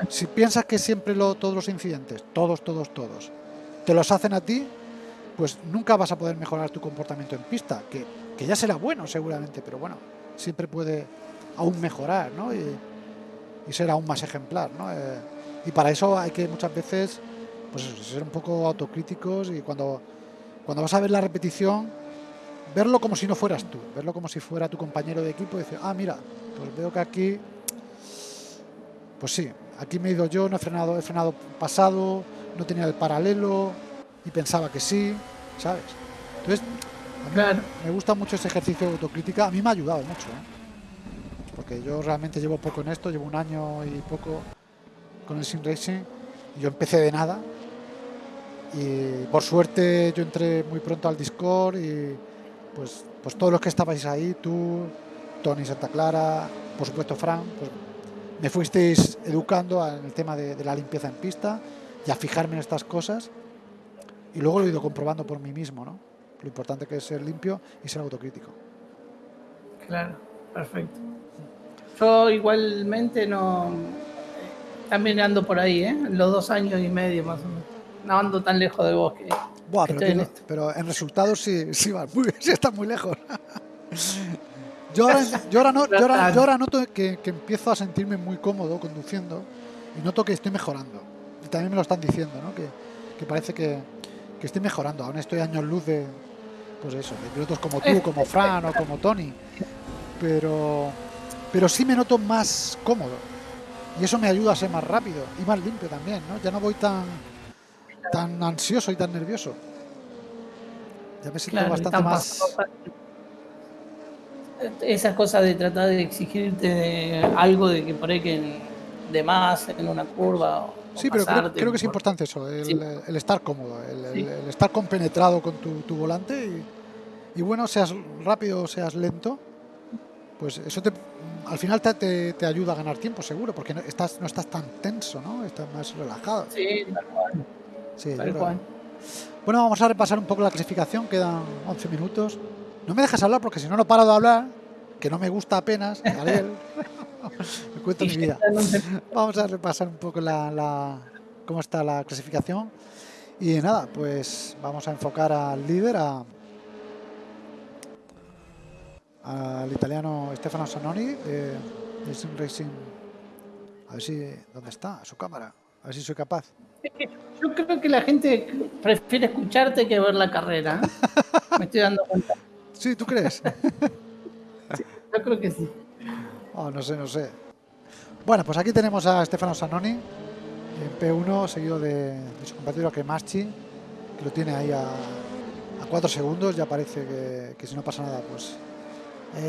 Si piensas que siempre lo, todos los incidentes, todos, todos, todos, te los hacen a ti, pues nunca vas a poder mejorar tu comportamiento en pista, que, que ya será bueno seguramente, pero bueno, siempre puede aún mejorar, ¿no? Y, y ser aún más ejemplar, ¿no? Eh, y para eso hay que muchas veces, pues eso, ser un poco autocríticos y cuando, cuando vas a ver la repetición, verlo como si no fueras tú, verlo como si fuera tu compañero de equipo y decir, ah, mira, pues veo que aquí, pues sí, aquí me he ido yo, no he frenado, he frenado pasado, no tenía el paralelo y pensaba que sí, ¿sabes? Entonces, a mí Claro. me gusta mucho ese ejercicio de autocrítica, a mí me ha ayudado mucho, ¿eh? porque yo realmente llevo poco en esto, llevo un año y poco con el Sim Racing, y yo empecé de nada, y por suerte yo entré muy pronto al Discord y pues, pues todos los que estabais ahí, tú, Tony Santa Clara, por supuesto Fran, pues me fuisteis educando en el tema de, de la limpieza en pista y a fijarme en estas cosas y luego lo he ido comprobando por mí mismo, ¿no? Lo importante que es ser limpio y ser autocrítico. Claro, perfecto. Yo igualmente no. eh, También ando por ahí, ¿eh? Los dos años y medio más o menos. No ando tan lejos de vos que. Buah, que pero, estoy en tiene- esto. pero en resultados sí, sí vas muy, sí estás muy lejos. Yo ahora, yo ahora, no- yo ahora- yo ahora noto que, que empiezo a sentirme muy cómodo conduciendo y noto que estoy mejorando. Y también me lo están diciendo, ¿no? Que, que parece que, que estoy mejorando. Aún estoy años luz de, pues eso, de pilotos como tú, como Fran o como Tony. Pero, pero sí me noto más cómodo. Y eso me ayuda a ser más rápido y más limpio también, ¿no? Ya no voy tan, tan ansioso y tan nervioso. Ya me siento Claro, bastante tan más... pasado- Esa cosa de tratar de exigirte algo de que por ahí que de más en una curva. o Sí, pero creo, que es por- importante eso, el, Sí. el estar cómodo, el, el- Sí. el estar compenetrado con tu, tu volante y, y bueno, seas rápido o seas lento, pues eso te, al final te, te- te ayuda a ganar tiempo seguro, porque no estás, no estás tan tenso, ¿no? Estás más relajado. Sí, tal cual. Sí. Bueno, vamos a repasar un poco la clasificación, quedan 11 minutos. No me dejas hablar porque si no, no paro de hablar, que no me gusta apenas, me cuento mi vida. Vamos a repasar un poco la, la- cómo está la clasificación. Y nada, pues vamos a enfocar al líder, a, al italiano Stefano Sanoni de, de Sim Racing. A ver si, ¿dónde está? Su cámara. A ver si soy capaz. Yo creo que la gente prefiere escucharte que ver la carrera. Me estoy dando cuenta. Sí, ¿tú crees? Yo creo que sí. Oh, no sé, no sé. Bueno, pues aquí tenemos a Stefano Sanoni en P1, seguido de, de su compañero Kemaschi, que lo tiene ahí a, a 4 segundos. Ya parece que, que si no pasa nada, pues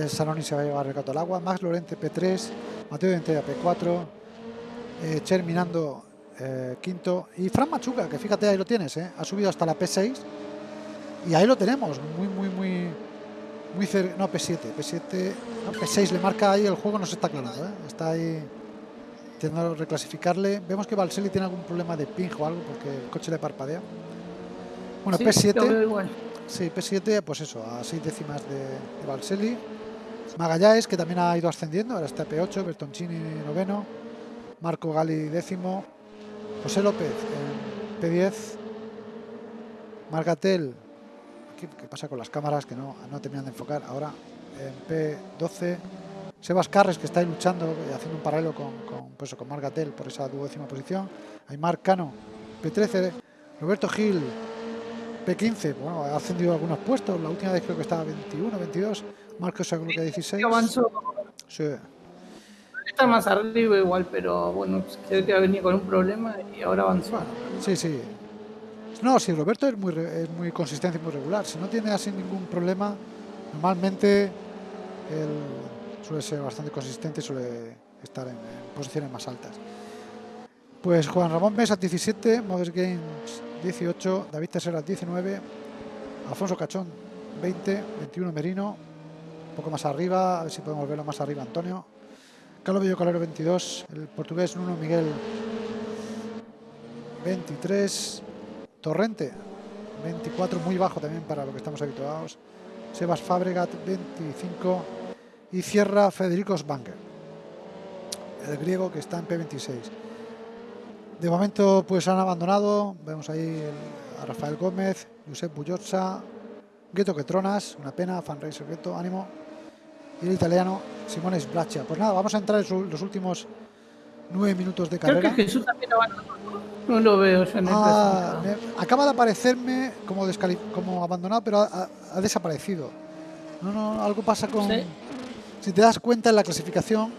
Sanoni se va a llevar el gato al agua. Max Lorente P3, Mateo Dentella P4, eh, Cher Minando eh, quinto y Fran Machuca, que fíjate, ahí lo tienes, eh, ha subido hasta la P6 y ahí lo tenemos, muy, muy, muy, muy cerca. No, P7, P7, no, P6 le marca ahí, el juego no se está aclarando, ¿eh? está ahí intentando reclasificarle. Vemos que Valseli tiene algún problema de ping o algo porque el coche le parpadea. Bueno, Sí, P7. lo veo igual. Sí, P7, pues eso, a 6 décimas de, de Valseli. Magallanes, que también ha ido ascendiendo, ahora está P8, Bertoncini noveno, Marco Gali décimo, José López en P10, Margatel, ¿qué, qué pasa con las cámaras que no, no terminan de enfocar? Ahora en P12, Sebas Carres, que está ahí luchando, haciendo un paralelo con, con, pues con Margatel por esa duodécima posición, Aymar Cano, P13, Roberto Gil, P15, bueno, ha ascendido algunos puestos. La última vez creo que estaba 21, 22. Marcos creo que 16. Avanzó. Sí. Está más arriba igual, pero bueno, creo que venía con un problema y ahora avanzó. Sí, sí. No, sí, Roberto es muy, muy consistente y muy regular. Si no tiene así ningún problema, normalmente él suele ser bastante consistente y suele estar en, en posiciones más altas. Pues Juan Ramón Mesa 17, Modest Games 18, David Terceras 19, Alfonso Cachón 20, 21 Merino, un poco más arriba, a ver si podemos verlo más arriba Antonio. Carlos Bello Calero 22, el portugués Nuno Miguel 23, Torrente 24, muy bajo también para lo que estamos habituados. Sebas Fabregat 25 y cierra Federico Sbanger, el griego que está en P26. De momento pues han abandonado, vemos ahí a Rafael Gómez, Josep Bullozza, Gueto Quetronas, una pena, Fanracer Gueto, ánimo, y el italiano Simone Sbraccia. Pues nada, vamos a entrar en los últimos nueve minutos de carrera. Creo que Jesús también abandonó. No lo veo en ah, Acaba de aparecerme como, como abandonado, pero ha, desaparecido. No, no, algo pasa con... Si te das cuenta en la clasificación,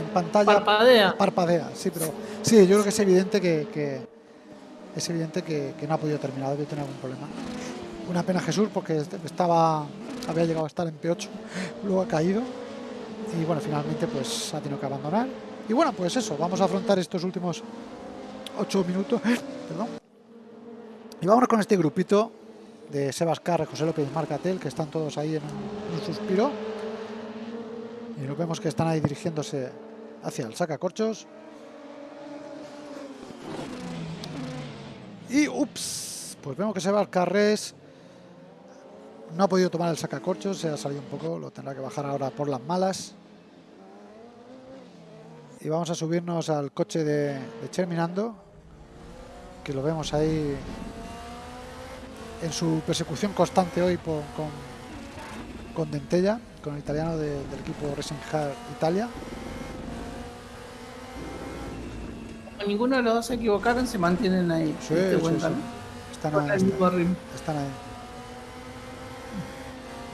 en pantalla... Parpadea. Parpadea, sí, pero... Sí, yo creo que es evidente que, es evidente que, no ha podido terminar, debe tener algún problema. Una pena Jesús porque estaba había llegado a estar en P8, luego ha caído y bueno, finalmente pues ha tenido que abandonar. Y bueno, pues eso, vamos a afrontar estos últimos 8 minutos, perdón. Y vámonos con este grupito de Sebas Carre, José López y Marcatel, que están todos ahí en un, suspiro. Y nos vemos que están ahí dirigiéndose hacia el sacacorchos. Y ups, pues vemos que Sebas Carres no ha podido tomar el sacacorchos, se ha salido un poco, lo tendrá que bajar ahora por las malas. Y vamos a subirnos al coche de, de Cherminando, que lo vemos ahí en su persecución constante hoy con, con Dentella, con el italiano del equipo Racing Hard Italia. ninguno de los dos se equivocaron, se mantienen ahí. Sí, Están, ahí, están ahí.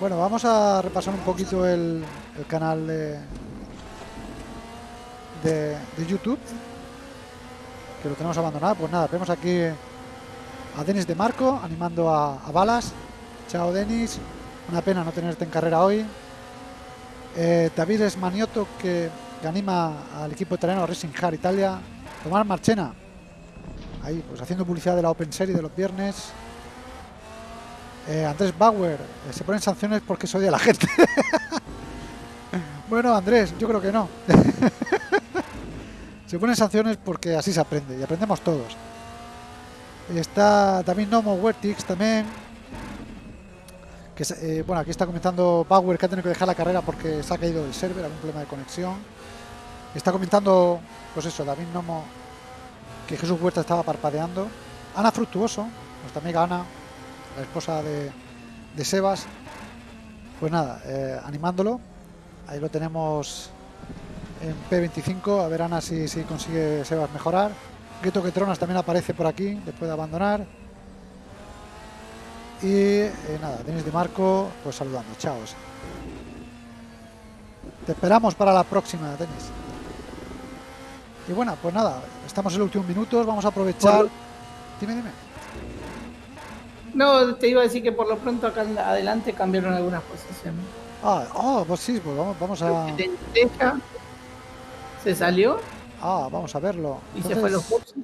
Bueno, vamos a repasar un poquito el, canal de, de, YouTube, que lo tenemos abandonado. Pues nada, vemos aquí a Denis de Marco animando a, Balas. Chao Denis, una pena no tenerte en carrera hoy. Eh, David Esmanioto que, que anima al equipo italiano Racing Hard Italia. Tomás Marchena, ahí pues haciendo publicidad de la Open Series de los viernes. Eh, Andrés Bauer, eh, se ponen sanciones porque soy de la gente. bueno, Andrés, yo creo que no. se ponen sanciones porque así se aprende y aprendemos todos. Está también Nomo Wertix también. Que, eh, bueno, aquí está comentando Bauer que ha tenido que dejar la carrera porque se ha caído el server, algún problema de conexión. Está comentando, pues eso, David Nomo, que Jesús Huerta estaba parpadeando. Ana Fructuoso, nuestra amiga Ana, la esposa de, Sebas, pues nada, eh, animándolo. Ahí lo tenemos en P25, a ver Ana si, si consigue Sebas mejorar. Gueto Tronas también aparece por aquí, después de abandonar. Y eh, nada, Denis de Marco, pues saludando, chao. Te esperamos para la próxima, Denis. Y bueno, pues nada, estamos en los últimos minutos, vamos a aprovechar. Dime, dime. No, te iba a decir que por lo pronto acá adelante cambiaron algunas posiciones. Ah, oh, pues sí, pues vamos, a. ¿Se salió? Ah, vamos a verlo. ¿Y se fue los boxes?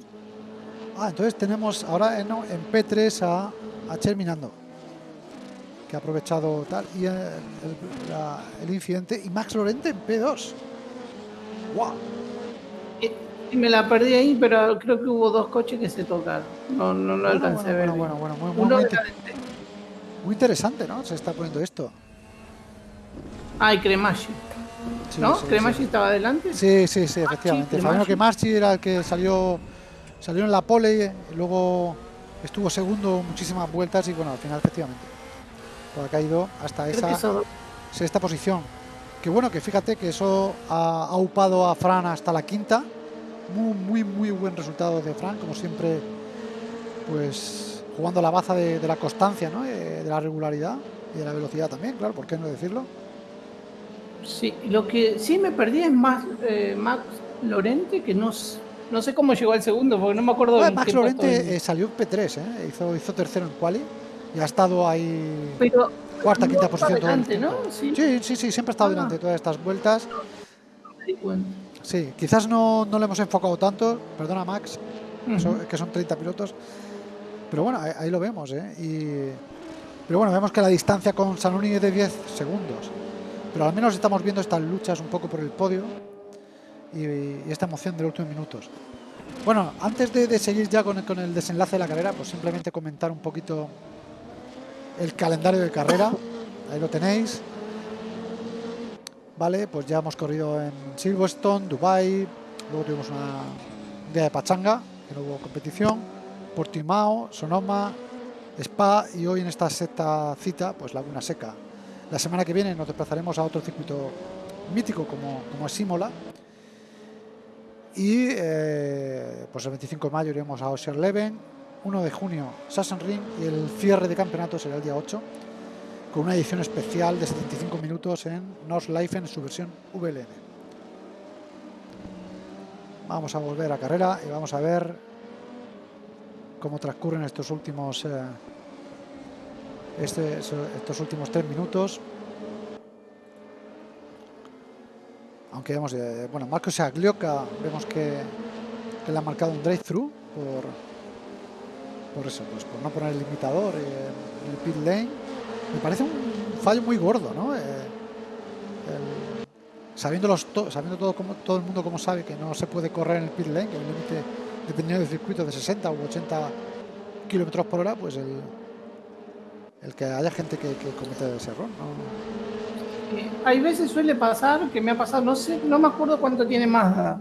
Ah, entonces tenemos ahora en, P3 a, a Cherminando, que ha aprovechado tal, y el, el, incidente, y Max Lorente en P2. ¡Wow! Y me la perdí ahí, pero creo que hubo dos coches que se tocaron. No, no lo alcancé a ver. Bueno, bueno, bueno, muy, muy, muy, interesante, ¿no? Se está poniendo esto. Ah, y Cremashi. ¿No? ¿Cremashi estaba adelante? Sí, sí, sí, efectivamente. Fabiano Cremashi era el que salió salió en la pole, y luego estuvo segundo muchísimas vueltas y bueno, al final efectivamente pues ha caído hasta esa sexta posición. Que bueno, que fíjate que eso ha, ha upado a Fran hasta la quinta muy, muy, muy buen resultado de Frank, como siempre, pues jugando la baza de, la constancia, ¿no? Eh, de la regularidad y de la velocidad también, claro, ¿por qué no decirlo? Sí, lo que sí me perdí es más eh, Max Lorente, que no, no sé cómo llegó al segundo, porque no me acuerdo. Bueno, Max Lorente eh, salió P3, hizo, hizo tercero en quali y ha estado ahí Pero cuarta, quinta posición. Delante, ¿no? Sí. sí. sí, siempre ha estado delante de todas estas vueltas. Sí, quizás no, no le hemos enfocado tanto, perdona Max, que son 30 pilotos, pero bueno, ahí, lo vemos, ¿eh? Y, pero bueno, vemos que la distancia con Sanuni es de 10 segundos, pero al menos estamos viendo estas luchas un poco por el podio y, esta emoción de los últimos minutos. Bueno, antes de, seguir ya con el, con el, desenlace de la carrera, pues simplemente comentar un poquito el calendario de carrera. Ahí lo tenéis. Vale, pues ya hemos corrido en Silverstone, Dubai, luego tuvimos una un día de pachanga, que no hubo competición, Portimao, Sonoma, Spa y hoy en esta sexta cita, pues Laguna Seca. La semana que viene nos desplazaremos a otro circuito mítico como, como es Simola. Y eh, pues el 25 de mayo iremos a Ocean Leven, 1 de junio Sassenring y el cierre de campeonato será el día 8 con una edición especial de 75 minutos en North Life en su versión VLN. Vamos a volver a carrera y vamos a ver cómo transcurren estos últimos eh, este, estos últimos tres minutos. Aunque vemos, eh, bueno, Marco Saglioca, vemos que, le ha marcado un drive-thru por, por eso, pues por no poner el limitador en el pit lane. Me parece un fallo muy gordo, ¿no? Eh, sabiendo, los sabiendo todo, como, todo el mundo como sabe que no se puede correr en el pit lane, que el límite dependiendo del circuito de 60 u 80 kilómetros por hora, pues el, el que haya gente que, que cometa ese error. ¿no? Hay veces suele pasar, que me ha pasado, no sé, no me acuerdo cuánto tiene más,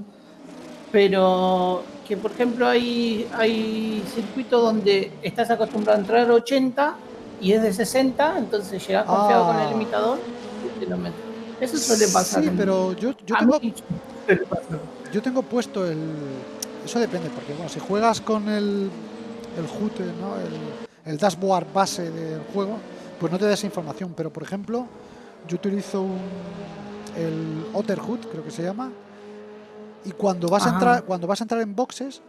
pero que por ejemplo hay, hay circuitos donde estás acostumbrado a entrar a 80 y es de 60, entonces llegas confiado ah. con el limitador y te lo metes. Eso suele pasar. Sí, pero yo, yo tengo, yo tengo puesto el... Eso depende, porque bueno, si juegas con el, el HUT, ¿no? el, el dashboard base del juego, pues no te da esa información. Pero por ejemplo, yo utilizo un, el Otterhood, creo que se llama, y cuando vas, a entrar, cuando vas a entrar en boxes,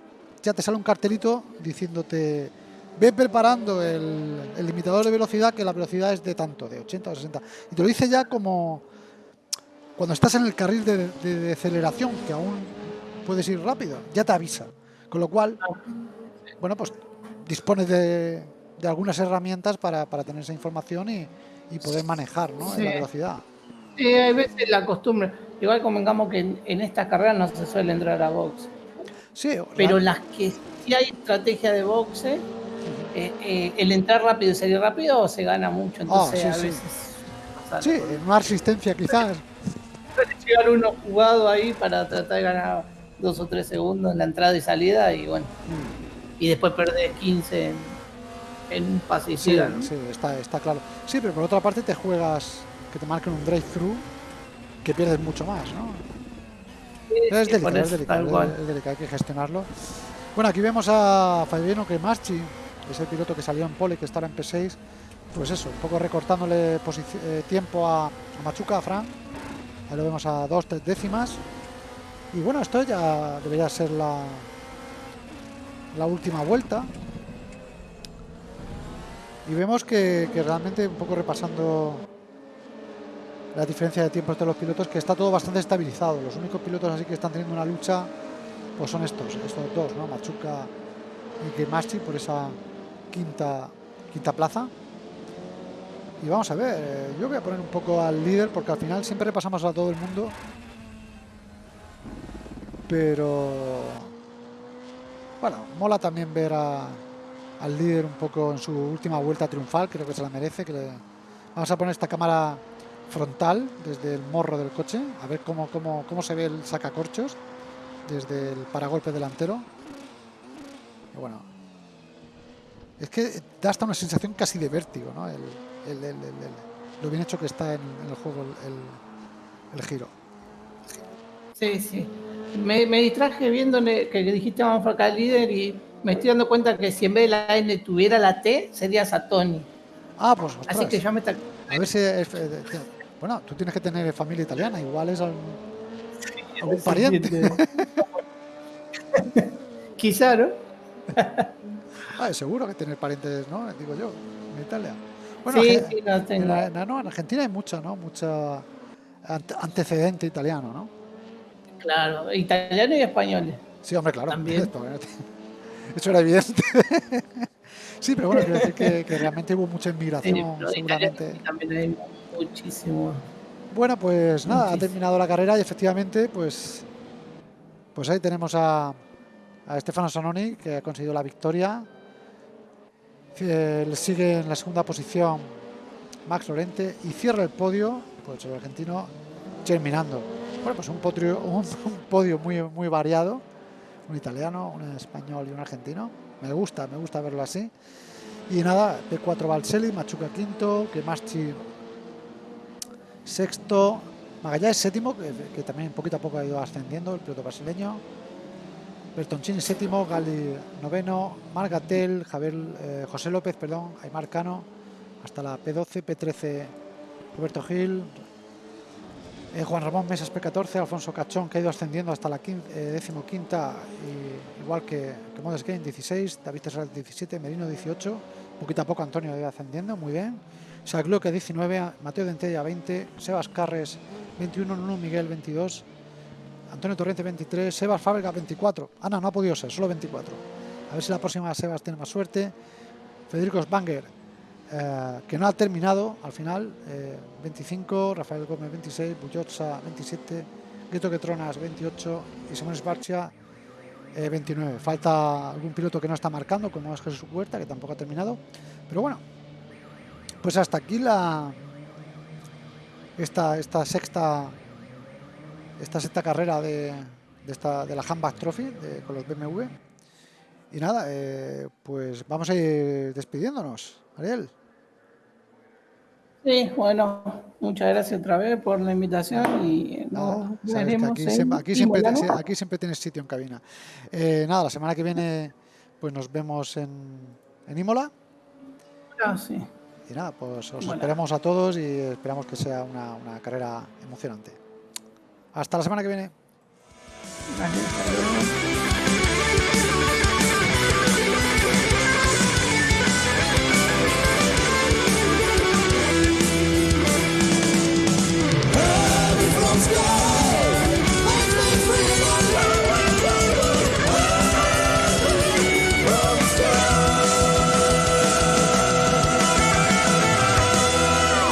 ya te sale un cartelito diciéndote ve preparando el, el, limitador de velocidad, que la velocidad es de tanto, de 80 o 60. Y te lo dice ya como cuando estás en el carril de, de, de aceleración, que aún puedes ir rápido, ya te avisa. Con lo cual, bueno, pues dispones de, de algunas herramientas para, para tener esa información y, y poder manejar ¿no? sí. la velocidad. Sí, hay veces la costumbre. Igual convengamos que en, en esta carrera no se suele entrar a boxe. Sí, pero la... las que sí hay estrategia de boxe. Eh, eh, el entrar rápido y salir rápido se gana mucho. Entonces oh, sí, a veces. Sí, sí una resistencia quizás. Llegar uno jugado ahí para tratar de ganar dos o tres segundos en la entrada y salida y bueno. Mm. Y después perder 15 en en un pase sí, ¿no? sí, está, está claro. Sí, pero por otra parte te juegas que te marquen un drive-thru que pierdes mucho más, ¿no? Sí, es, sí, delicado, es, delicado, es, es, delicado, hay que gestionarlo. Bueno, aquí vemos a Fabiano Cremaschi, ese piloto que salió en pole, que estará en P6. Pues eso, un poco recortándole eh, tiempo a, Machuca, a Fran. Ahí lo vemos a dos, tres décimas. Y bueno, esto ya debería ser la, la última vuelta y vemos que, realmente un poco repasando la diferencia de tiempos de los pilotos que está todo bastante estabilizado los únicos pilotos así que están teniendo una lucha pues son estos estos dos no Machuca y Gemachi por esa quinta quinta plaza y vamos a ver eh, yo voy a poner un poco al líder porque al final siempre repasamos a todo el mundo pero bueno mola también ver a al líder un poco en su última vuelta triunfal, creo que se la merece. Que le... Vamos a poner esta cámara frontal desde el morro del coche, a ver cómo, cómo, cómo se ve el sacacorchos desde el paragolpe delantero. Y bueno, es que da hasta una sensación casi de vértigo, ¿no? El, el, el, lo bien hecho que está en, en el juego el, giro. Sí, sí. Me, me distraje viendo que dijiste vamos a acá el líder y me estoy dando cuenta que si en vez de la N tuviera la T, sería Satoni. Ah, pues ostras. Así que yo me... A ver si... Es, bueno, tú tienes que tener familia italiana, igual es algún, algún pariente. Quizá, ¿no? ah, seguro que tener parientes, ¿no? Digo yo, en Italia. Bueno, sí, sí, no tengo. En, no, en Argentina hay mucho, ¿no? Mucho antecedente italiano, ¿no? Claro, italiano y español. Sí, hombre, claro. También. Eso era evidente. sí, pero bueno, quiero decir que, que realmente hubo mucha inmigración, sí, seguramente. También hay muchísimo. Bueno, pues nada, Muchísimo. ha terminado la carrera y efectivamente, pues, pues ahí tenemos a, a Stefano Sanoni, que ha conseguido la victoria. Le sigue en la segunda posición Max Lorente y cierra el podio, pues el argentino terminando. Bueno, pues un podio, un, podio muy, muy variado, un italiano, un español y un argentino. Me gusta, me gusta verlo así. Y nada, P4 Valseli, Machuca quinto, Kemaschi sexto, Magallanes séptimo, que, también poquito a poco ha ido ascendiendo, el piloto brasileño. Bertoncini séptimo, Gali noveno, Margatel, Javier, eh, José López, perdón, Aymar Cano, hasta la P12, P13 Roberto Gil, eh, Juan Ramón Mesas P14, Alfonso Cachón que ha ido ascendiendo hasta la eh, décimo quinta, igual que, que Modes Game 16, David Tesal 17, Merino 18, poquito a poco Antonio ha ido ascendiendo, muy bien. Sagloque 19, Mateo Dentella 20, Sebas Carres 21, Nuno Miguel 22, Antonio Torrente 23, Sebas Fábrica 24. Ana, no ha podido ser, solo 24. A ver si la próxima Sebas tiene más suerte. Federico Sbanger, eh, que no ha terminado al final, 25, eh, Rafael Gómez 26, Bullotza 27, Gueto Quetronas 28 y Simón Esbarcia 29. Falta algún piloto que no está marcando, como es Jesús Huerta, que tampoco ha terminado. Pero bueno, pues hasta aquí la esta, esta sexta esta sexta carrera de, de, esta, de la Handback Trophy con los BMW. Y nada, eh, pues vamos a ir despidiéndonos, Ariel. Sí, bueno, muchas gracias otra vez por la invitación y nos veremos aquí, siempre, aquí, siempre, aquí, siempre, tienes sitio en cabina. Eh, nada, la semana que viene pues nos vemos en, en Imola. Ah, sí. Y nada, pues os esperamos a todos y esperamos que sea una, una carrera emocionante. Hasta la semana que viene.